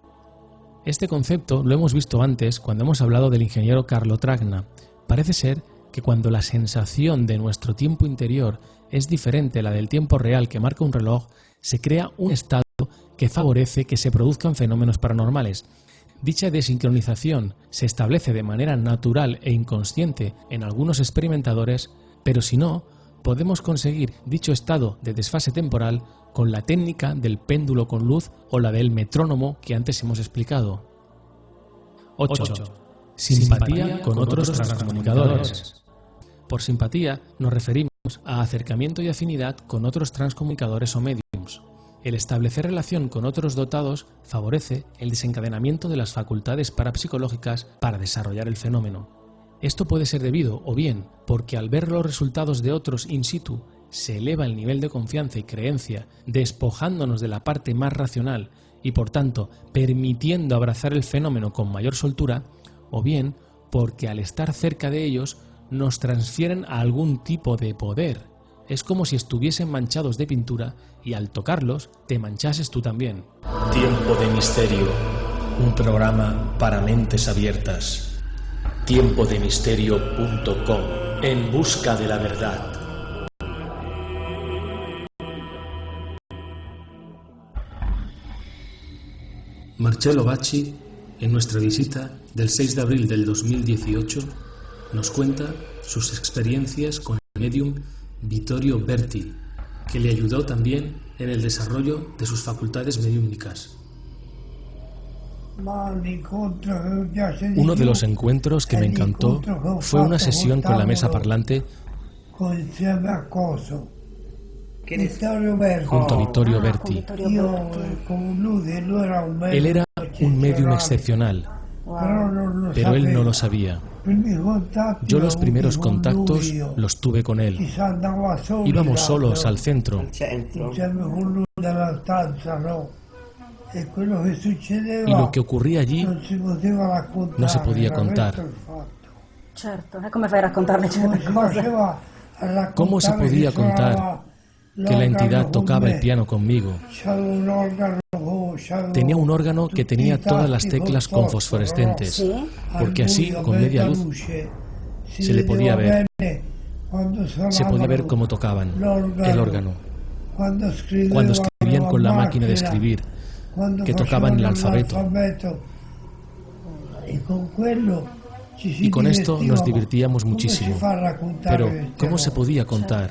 Este concepto lo hemos visto antes cuando hemos hablado del ingeniero Carlo Tragna. Parece ser que cuando la sensación de nuestro tiempo interior es diferente a la del tiempo real que marca un reloj, se crea un estado que favorece que se produzcan fenómenos paranormales. Dicha desincronización se establece de manera natural e inconsciente en algunos experimentadores, pero si no, podemos conseguir dicho estado de desfase temporal con la técnica del péndulo con luz o la del metrónomo que antes hemos explicado. 8. Simpatía con otros transcomunicadores. Por simpatía nos referimos a acercamiento y afinidad con otros transcomunicadores o mediums. El establecer relación con otros dotados favorece el desencadenamiento de las facultades parapsicológicas para desarrollar el fenómeno. Esto puede ser debido o bien porque al ver los resultados de otros in situ se eleva el nivel de confianza y creencia, despojándonos de la parte más racional y por tanto permitiendo abrazar el fenómeno con mayor soltura, o bien porque al estar cerca de ellos nos transfieren a algún tipo de poder, es como si estuviesen manchados de pintura y al tocarlos te manchases tú también.
Tiempo de misterio, un programa para mentes abiertas. Tiempodemisterio.com en busca de la verdad. Marcello Bacci, en nuestra visita del 6 de abril del 2018, nos cuenta sus experiencias con el medium Vittorio Berti, que le ayudó también en el desarrollo de sus facultades mediúmnicas.
Uno de los encuentros que me encantó fue una sesión con la mesa parlante junto a Vittorio Berti. Él era un medium excepcional, pero él no lo sabía. Yo los primeros contactos los tuve con él. Íbamos solos al centro. Y lo que ocurría allí no se podía contar. ¿Cómo se podía contar que la entidad tocaba el piano conmigo? Tenía un órgano que tenía todas las teclas con fosforescentes, porque así, con media luz, se le podía ver. Se podía ver cómo tocaban el órgano. Cuando escribían con la máquina de escribir, que tocaban el alfabeto. Y con esto nos divertíamos muchísimo. Pero, ¿cómo se podía contar?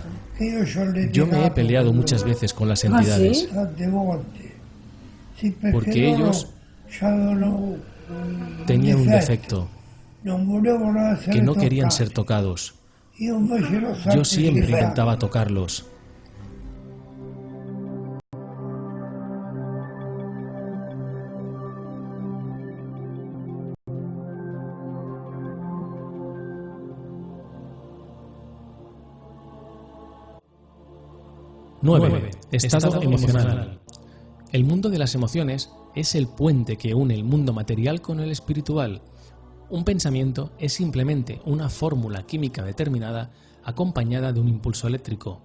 Yo me he peleado muchas veces con las entidades. Porque ellos tenían un defecto, que no querían ser tocados. Yo siempre intentaba tocarlos. Nueve. Estado emocional. El mundo de las emociones es el puente que une el mundo material con el espiritual. Un pensamiento es simplemente una fórmula química determinada acompañada de un impulso eléctrico.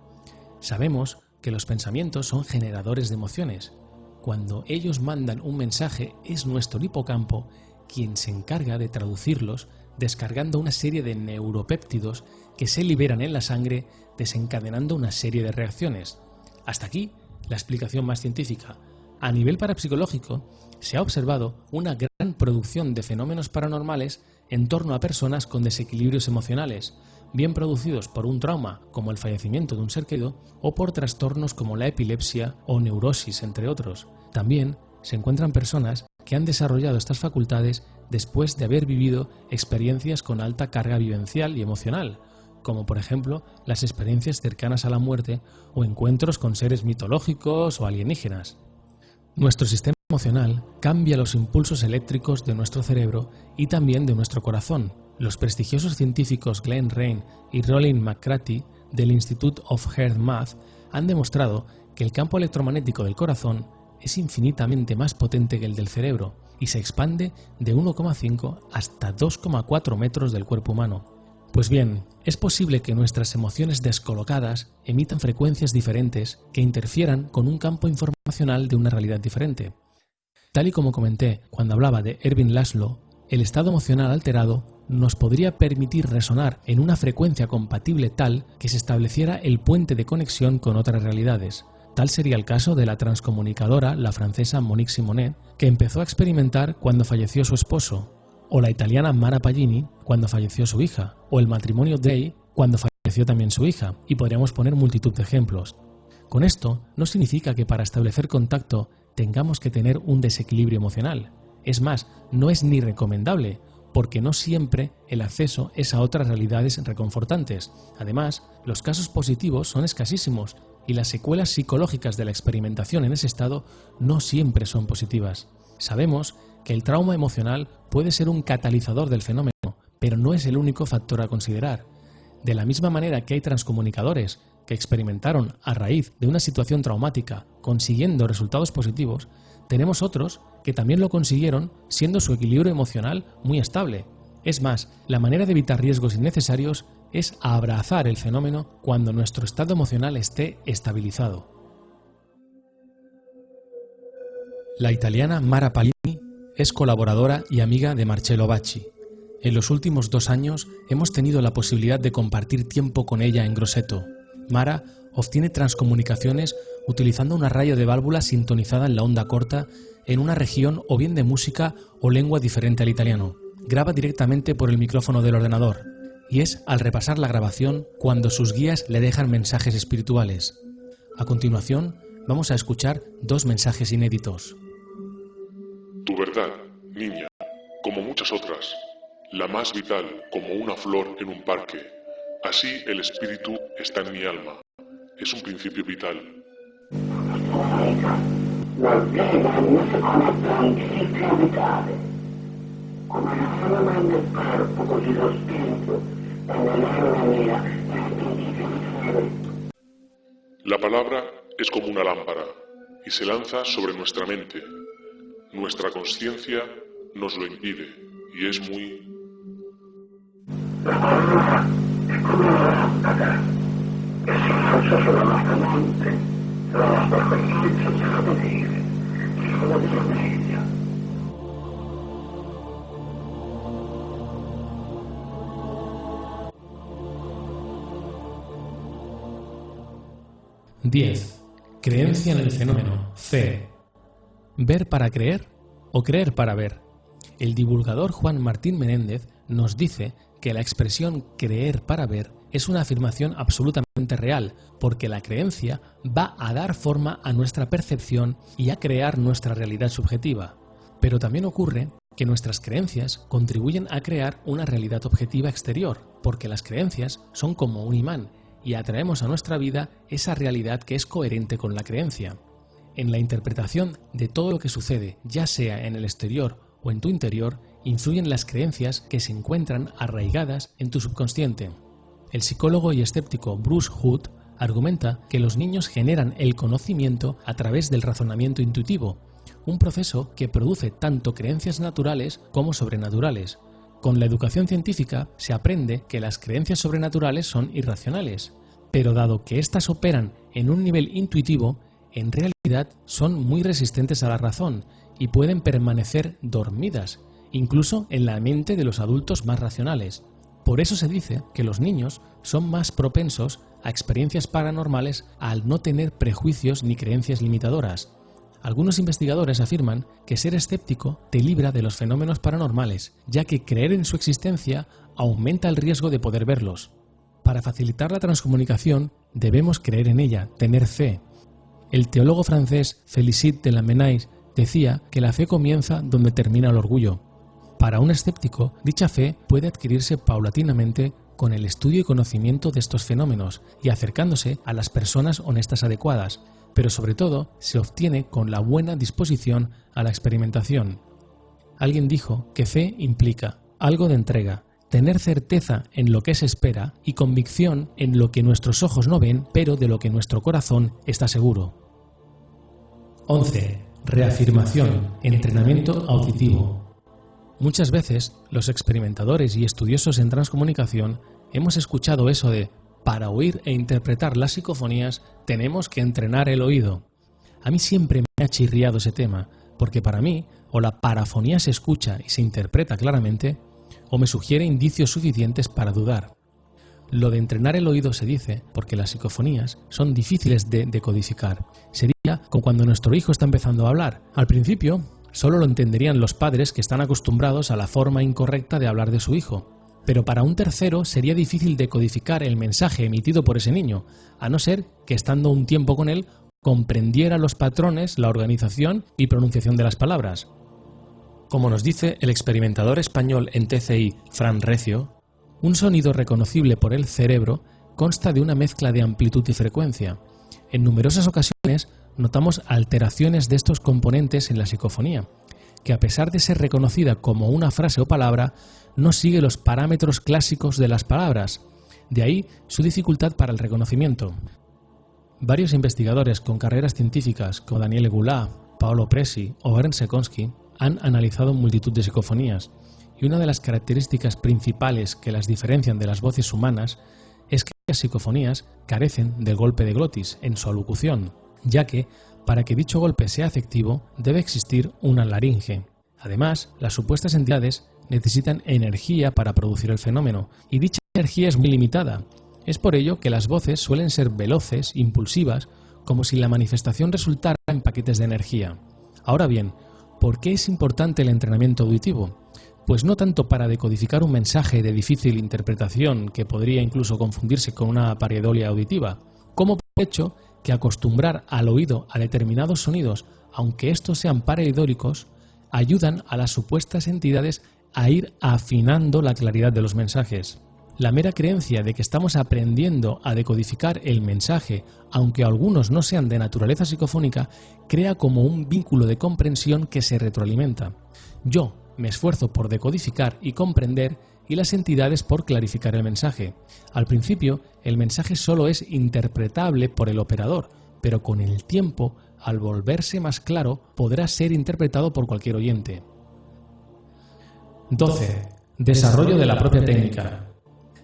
Sabemos que los pensamientos son generadores de emociones. Cuando ellos mandan un mensaje es nuestro hipocampo quien se encarga de traducirlos descargando una serie de neuropéptidos que se liberan en la sangre desencadenando una serie de reacciones. Hasta aquí la explicación más científica. A nivel parapsicológico, se ha observado una gran producción de fenómenos paranormales en torno a personas con desequilibrios emocionales, bien producidos por un trauma como el fallecimiento de un ser querido o por trastornos como la epilepsia o neurosis, entre otros. También se encuentran personas que han desarrollado estas facultades después de haber vivido experiencias con alta carga vivencial y emocional, como por ejemplo las experiencias cercanas a la muerte o encuentros con seres mitológicos o alienígenas. Nuestro sistema emocional cambia los impulsos eléctricos de nuestro cerebro y también de nuestro corazón. Los prestigiosos científicos Glenn Rain y Rollin McCratty del Institute of Heart Math han demostrado que el campo electromagnético del corazón es infinitamente más potente que el del cerebro y se expande de 1,5 hasta 2,4 metros del cuerpo humano. Pues bien, es posible que nuestras emociones descolocadas emitan frecuencias diferentes que interfieran con un campo informacional de una realidad diferente. Tal y como comenté cuando hablaba de Erwin Laszlo, el estado emocional alterado nos podría permitir resonar en una frecuencia compatible tal que se estableciera el puente de conexión con otras realidades. Tal sería el caso de la transcomunicadora, la francesa Monique Simonet, que empezó a experimentar cuando falleció su esposo, o la italiana Mara Pagini cuando falleció su hija, o el matrimonio Day cuando falleció también su hija, y podríamos poner multitud de ejemplos. Con esto no significa que para establecer contacto tengamos que tener un desequilibrio emocional. Es más, no es ni recomendable, porque no siempre el acceso es a otras realidades reconfortantes. Además, los casos positivos son escasísimos y las secuelas psicológicas de la experimentación en ese estado no siempre son positivas. Sabemos que el trauma emocional puede ser un catalizador del fenómeno, pero no es el único factor a considerar. De la misma manera que hay transcomunicadores que experimentaron a raíz de una situación traumática consiguiendo resultados positivos, tenemos otros que también lo consiguieron siendo su equilibrio emocional muy estable. Es más, la manera de evitar riesgos innecesarios es abrazar el fenómeno cuando nuestro estado emocional esté estabilizado. La italiana Mara Palini es colaboradora y amiga de Marcello Bacci. En los últimos dos años hemos tenido la posibilidad de compartir tiempo con ella en Grosseto. Mara obtiene transcomunicaciones utilizando una raya de válvula sintonizada en la onda corta en una región o bien de música o lengua diferente al italiano. Graba directamente por el micrófono del ordenador y es al repasar la grabación cuando sus guías le dejan mensajes espirituales. A continuación, vamos a escuchar dos mensajes inéditos.
Tu verdad, niña, como muchas otras, la más vital como una flor en un parque. Así el espíritu está en mi alma. Es un principio vital.
La
palabra es como una lámpara y se lanza sobre nuestra mente. Nuestra conciencia nos lo impide y es muy...
La nostra coscienza ci fa vedere, ci fa vedere meglio.
Diez. Creencia en el fenómeno. Fe. ¿Ver para creer o creer para ver? El divulgador Juan Martín Menéndez nos dice que la expresión creer para ver es una afirmación absolutamente real, porque la creencia va a dar forma a nuestra percepción y a crear nuestra realidad subjetiva. Pero también ocurre que nuestras creencias contribuyen a crear una realidad objetiva exterior, porque las creencias son como un imán y atraemos a nuestra vida esa realidad que es coherente con la creencia. En la interpretación de todo lo que sucede, ya sea en el exterior o en tu interior, influyen las creencias que se encuentran arraigadas en tu subconsciente. El psicólogo y escéptico Bruce Hood argumenta que los niños generan el conocimiento a través del razonamiento intuitivo, un proceso que produce tanto creencias naturales como sobrenaturales. Con la educación científica se aprende que las creencias sobrenaturales son irracionales, pero dado que éstas operan en un nivel intuitivo, en realidad son muy resistentes a la razón y pueden permanecer dormidas, incluso en la mente de los adultos más racionales. Por eso se dice que los niños son más propensos a experiencias paranormales al no tener prejuicios ni creencias limitadoras. Algunos investigadores afirman que ser escéptico te libra de los fenómenos paranormales, ya que creer en su existencia aumenta el riesgo de poder verlos. Para facilitar la transcomunicación debemos creer en ella, tener fe. El teólogo francés Félicite de Lamennais decía que la fe comienza donde termina el orgullo. Para un escéptico, dicha fe puede adquirirse paulatinamente con el estudio y conocimiento de estos fenómenos y acercándose a las personas honestas adecuadas, pero sobre todo se obtiene con la buena disposición a la experimentación. Alguien dijo que fe implica algo de entrega, tener certeza en lo que se espera y convicción en lo que nuestros ojos no ven, pero de lo que nuestro corazón está seguro. 11. Reafirmación, entrenamiento auditivo. Muchas veces los experimentadores y estudiosos en transcomunicación hemos escuchado eso de para oír e interpretar las psicofonías tenemos que entrenar el oído. A mí siempre me ha chirriado ese tema, porque para mí o la parafonía se escucha y se interpreta claramente, o me sugiere indicios suficientes para dudar. Lo de entrenar el oído se dice porque las psicofonías son difíciles de decodificar. Sería como cuando nuestro hijo está empezando a hablar. Al principio, solo lo entenderían los padres que están acostumbrados a la forma incorrecta de hablar de su hijo. Pero para un tercero sería difícil decodificar el mensaje emitido por ese niño, a no ser que estando un tiempo con él comprendiera los patrones, la organización y pronunciación de las palabras. Como nos dice el experimentador español en TCI, Fran Recio, un sonido reconocible por el cerebro consta de una mezcla de amplitud y frecuencia. En numerosas ocasiones notamos alteraciones de estos componentes en la psicofonía, que a pesar de ser reconocida como una frase o palabra, no sigue los parámetros clásicos de las palabras, de ahí su dificultad para el reconocimiento. Varios investigadores con carreras científicas como Daniele Goulart, Paolo Presi o Ernst Sekonsky han analizado multitud de psicofonías y una de las características principales que las diferencian de las voces humanas las psicofonías carecen del golpe de glotis en su alocución, ya que, para que dicho golpe sea efectivo, debe existir una laringe. Además, las supuestas entidades necesitan energía para producir el fenómeno, y dicha energía es muy limitada. Es por ello que las voces suelen ser veloces, impulsivas, como si la manifestación resultara en paquetes de energía. Ahora bien, ¿por qué es importante el entrenamiento auditivo? Pues no tanto para decodificar un mensaje de difícil interpretación que podría incluso confundirse con una pareidolia auditiva, como por hecho que acostumbrar al oído a determinados sonidos, aunque estos sean pareidóricos, ayudan a las supuestas entidades a ir afinando la claridad de los mensajes. La mera creencia de que estamos aprendiendo a decodificar el mensaje, aunque algunos no sean de naturaleza psicofónica, crea como un vínculo de comprensión que se retroalimenta. Yo me esfuerzo por decodificar y comprender y las entidades por clarificar el mensaje. Al principio, el mensaje solo es interpretable por el operador, pero con el tiempo, al volverse más claro, podrá ser interpretado por cualquier oyente. 12. Desarrollo de la propia técnica.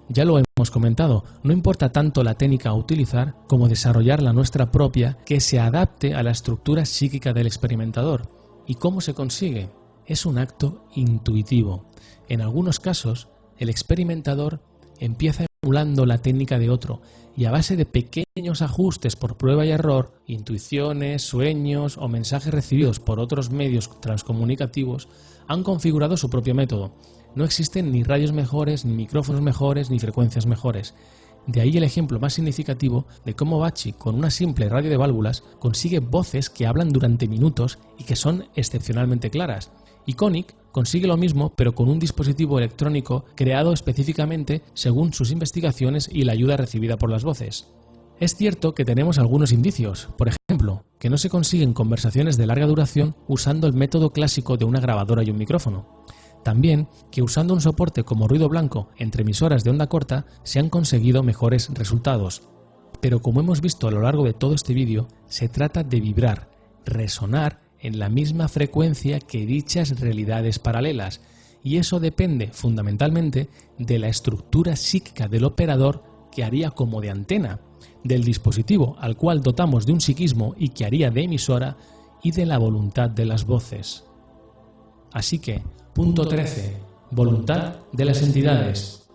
Ya lo hemos comentado, no importa tanto la técnica a utilizar como desarrollar la nuestra propia que se adapte a la estructura psíquica del experimentador. ¿Y cómo se consigue? Es un acto intuitivo. En algunos casos, el experimentador empieza emulando la técnica de otro y a base de pequeños ajustes por prueba y error, intuiciones, sueños o mensajes recibidos por otros medios transcomunicativos, han configurado su propio método. No existen ni radios mejores, ni micrófonos mejores, ni frecuencias mejores. De ahí el ejemplo más significativo de cómo Bachi, con una simple radio de válvulas, consigue voces que hablan durante minutos y que son excepcionalmente claras. Iconic consigue lo mismo pero con un dispositivo electrónico creado específicamente según sus investigaciones y la ayuda recibida por las voces. Es cierto que tenemos algunos indicios, por ejemplo, que no se consiguen conversaciones de larga duración usando el método clásico de una grabadora y un micrófono. También que usando un soporte como ruido blanco entre emisoras de onda corta se han conseguido mejores resultados. Pero como hemos visto a lo largo de todo este vídeo, se trata de vibrar, resonar en la misma frecuencia que dichas realidades paralelas, y eso depende fundamentalmente de la estructura psíquica del operador que haría como de antena, del dispositivo al cual dotamos de un psiquismo y que haría de emisora, y de la voluntad de las voces. Así que, punto 13. Voluntad de las entidades.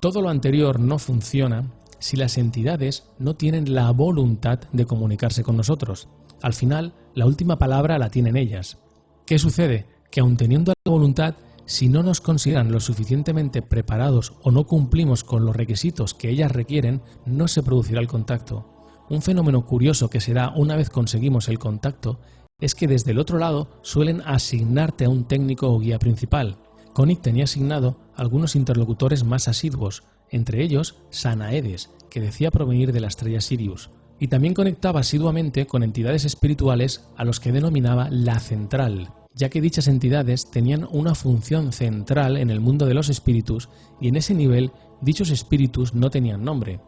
Todo lo anterior no funciona si las entidades no tienen la voluntad de comunicarse con nosotros. Al final, la última palabra la tienen ellas. ¿Qué sucede? Que aun teniendo la voluntad, si no nos consideran lo suficientemente preparados o no cumplimos con los requisitos que ellas requieren, no se producirá el contacto. Un fenómeno curioso que se da una vez conseguimos el contacto es que desde el otro lado suelen asignarte a un técnico o guía principal. Koenig tenía asignado algunos interlocutores más asiduos, entre ellos Sanaedes, que decía provenir de la estrella Sirius, y también conectaba asiduamente con entidades espirituales a los que denominaba la central, ya que dichas entidades tenían una función central en el mundo de los espíritus y en ese nivel dichos espíritus no tenían nombre.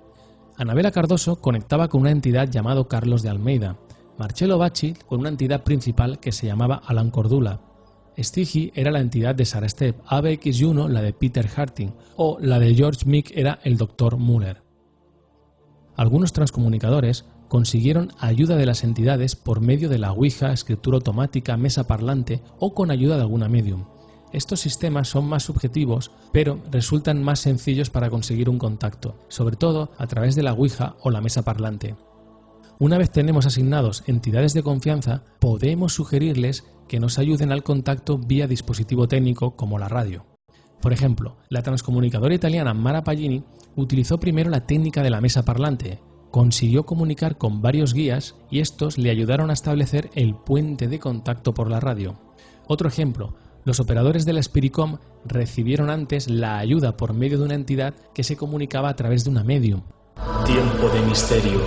Anabela Cardoso conectaba con una entidad llamado Carlos de Almeida, Marcello Bacci con una entidad principal que se llamaba Alan Cordula, Stigi era la entidad de Sarah Step, ABX1 la de Peter Harting o la de George Mick era el Dr. Muller. Algunos transcomunicadores consiguieron ayuda de las entidades por medio de la Ouija, escritura automática, mesa parlante o con ayuda de alguna medium. Estos sistemas son más subjetivos, pero resultan más sencillos para conseguir un contacto, sobre todo a través de la Ouija o la mesa parlante. Una vez tenemos asignados entidades de confianza, podemos sugerirles que nos ayuden al contacto vía dispositivo técnico como la radio. Por ejemplo, la transcomunicadora italiana Mara Pagini utilizó primero la técnica de la mesa parlante, consiguió comunicar con varios guías y estos le ayudaron a establecer el puente de contacto por la radio. Otro ejemplo, los operadores de la Spiricom recibieron antes la ayuda por medio de una entidad que se comunicaba a través de una medium.
Tiempo de misterio,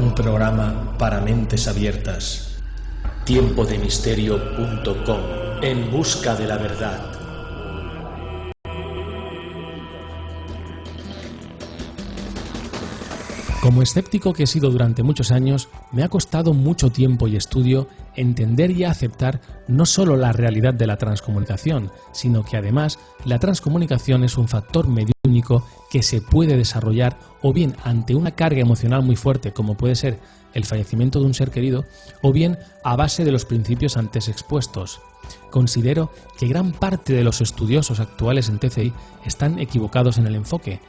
un programa para mentes abiertas. Tiempodemisterio.com en busca de la verdad.
Como escéptico que he sido durante muchos años, me ha costado mucho tiempo y estudio entender y aceptar no solo la realidad de la transcomunicación, sino que además la transcomunicación es un factor mediúnico que se puede desarrollar o bien ante una carga emocional muy fuerte como puede ser el fallecimiento de un ser querido, o bien a base de los principios antes expuestos. Considero que gran parte de los estudiosos actuales en TCI están equivocados en el enfoque,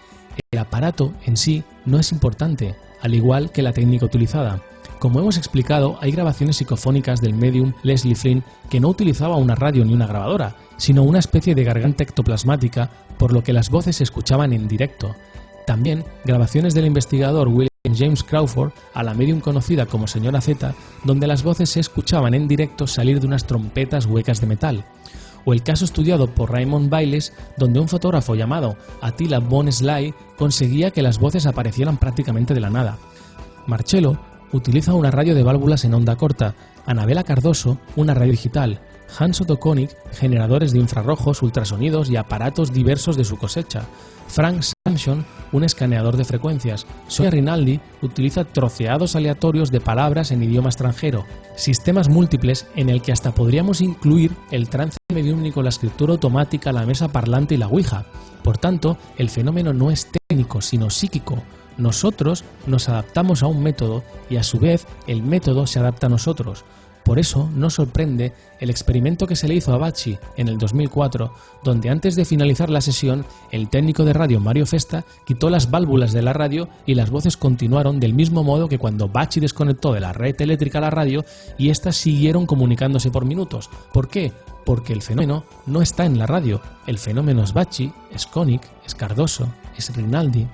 el aparato en sí no es importante, al igual que la técnica utilizada. Como hemos explicado, hay grabaciones psicofónicas del medium Leslie Flynn que no utilizaba una radio ni una grabadora, sino una especie de garganta ectoplasmática, por lo que las voces se escuchaban en directo. También grabaciones del investigador William James Crawford a la medium conocida como Señora Z, donde las voces se escuchaban en directo salir de unas trompetas huecas de metal o el caso estudiado por Raymond Bailes, donde un fotógrafo llamado Attila von Sly conseguía que las voces aparecieran prácticamente de la nada. Marcello utiliza una radio de válvulas en onda corta, Anabela Cardoso una radio digital, Hans Otto generadores de infrarrojos, ultrasonidos y aparatos diversos de su cosecha, Frank Samson un escaneador de frecuencias, Sonia Rinaldi utiliza troceados aleatorios de palabras en idioma extranjero, sistemas múltiples en el que hasta podríamos incluir el trance mediúnico, la escritura automática, la mesa parlante y la ouija. Por tanto, el fenómeno no es técnico, sino psíquico. Nosotros nos adaptamos a un método y a su vez el método se adapta a nosotros. Por eso no sorprende el experimento que se le hizo a Bachi en el 2004, donde antes de finalizar la sesión, el técnico de radio Mario Festa quitó las válvulas de la radio y las voces continuaron del mismo modo que cuando Bachi desconectó de la red eléctrica la radio y éstas siguieron comunicándose por minutos. ¿Por qué? Porque el fenómeno no está en la radio. El fenómeno es Bachi, es Koenig, es Cardoso, es Rinaldi,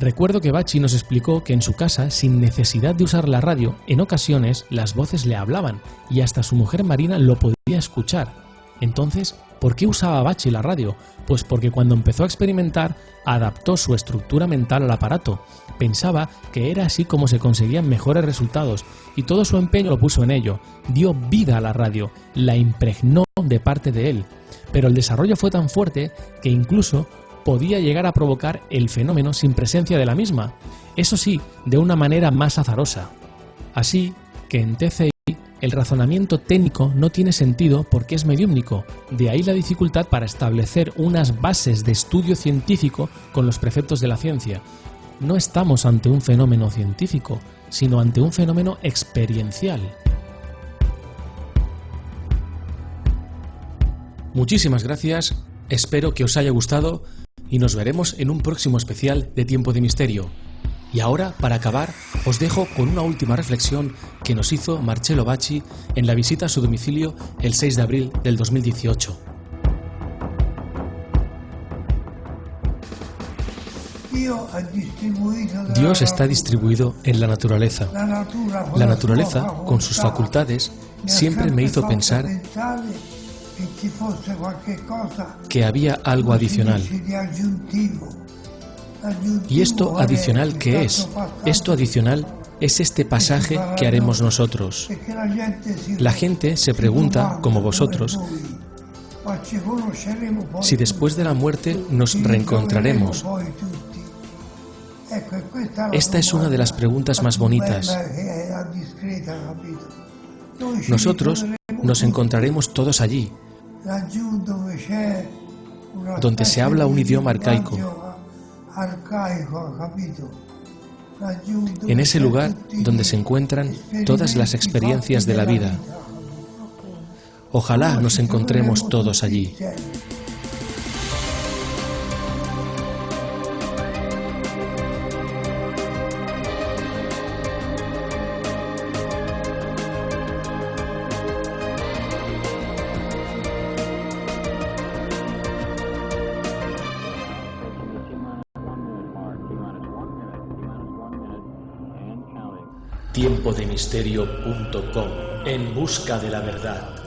Recuerdo que Bachi nos explicó que en su casa, sin necesidad de usar la radio, en ocasiones las voces le hablaban y hasta su mujer Marina lo podía escuchar. Entonces, ¿por qué usaba Bachi la radio? Pues porque cuando empezó a experimentar, adaptó su estructura mental al aparato. Pensaba que era así como se conseguían mejores resultados y todo su empeño lo puso en ello. Dio vida a la radio, la impregnó de parte de él. Pero el desarrollo fue tan fuerte que incluso podía llegar a provocar el fenómeno sin presencia de la misma, eso sí, de una manera más azarosa. Así que en TCI el razonamiento técnico no tiene sentido porque es mediúmnico, de ahí la dificultad para establecer unas bases de estudio científico con los preceptos de la ciencia. No estamos ante un fenómeno científico, sino ante un fenómeno experiencial. Muchísimas gracias, espero que os haya gustado y nos veremos en un próximo especial de Tiempo de Misterio. Y ahora, para acabar, os dejo con una última reflexión que nos hizo Marcello Bacci en la visita a su domicilio el 6 de abril del 2018. Dios está distribuido en la naturaleza. La naturaleza, con sus facultades, siempre me hizo pensar que había algo adicional. ¿Y esto adicional qué es? Esto adicional es este pasaje que haremos nosotros. La gente se pregunta, como vosotros, si después de la muerte nos reencontraremos. Esta es una de las preguntas más bonitas. Nosotros nos encontraremos todos allí, donde se habla un idioma arcaico. En ese lugar donde se encuentran todas las experiencias de la vida. Ojalá nos encontremos todos allí. tiempodemisterio.com en busca de la verdad.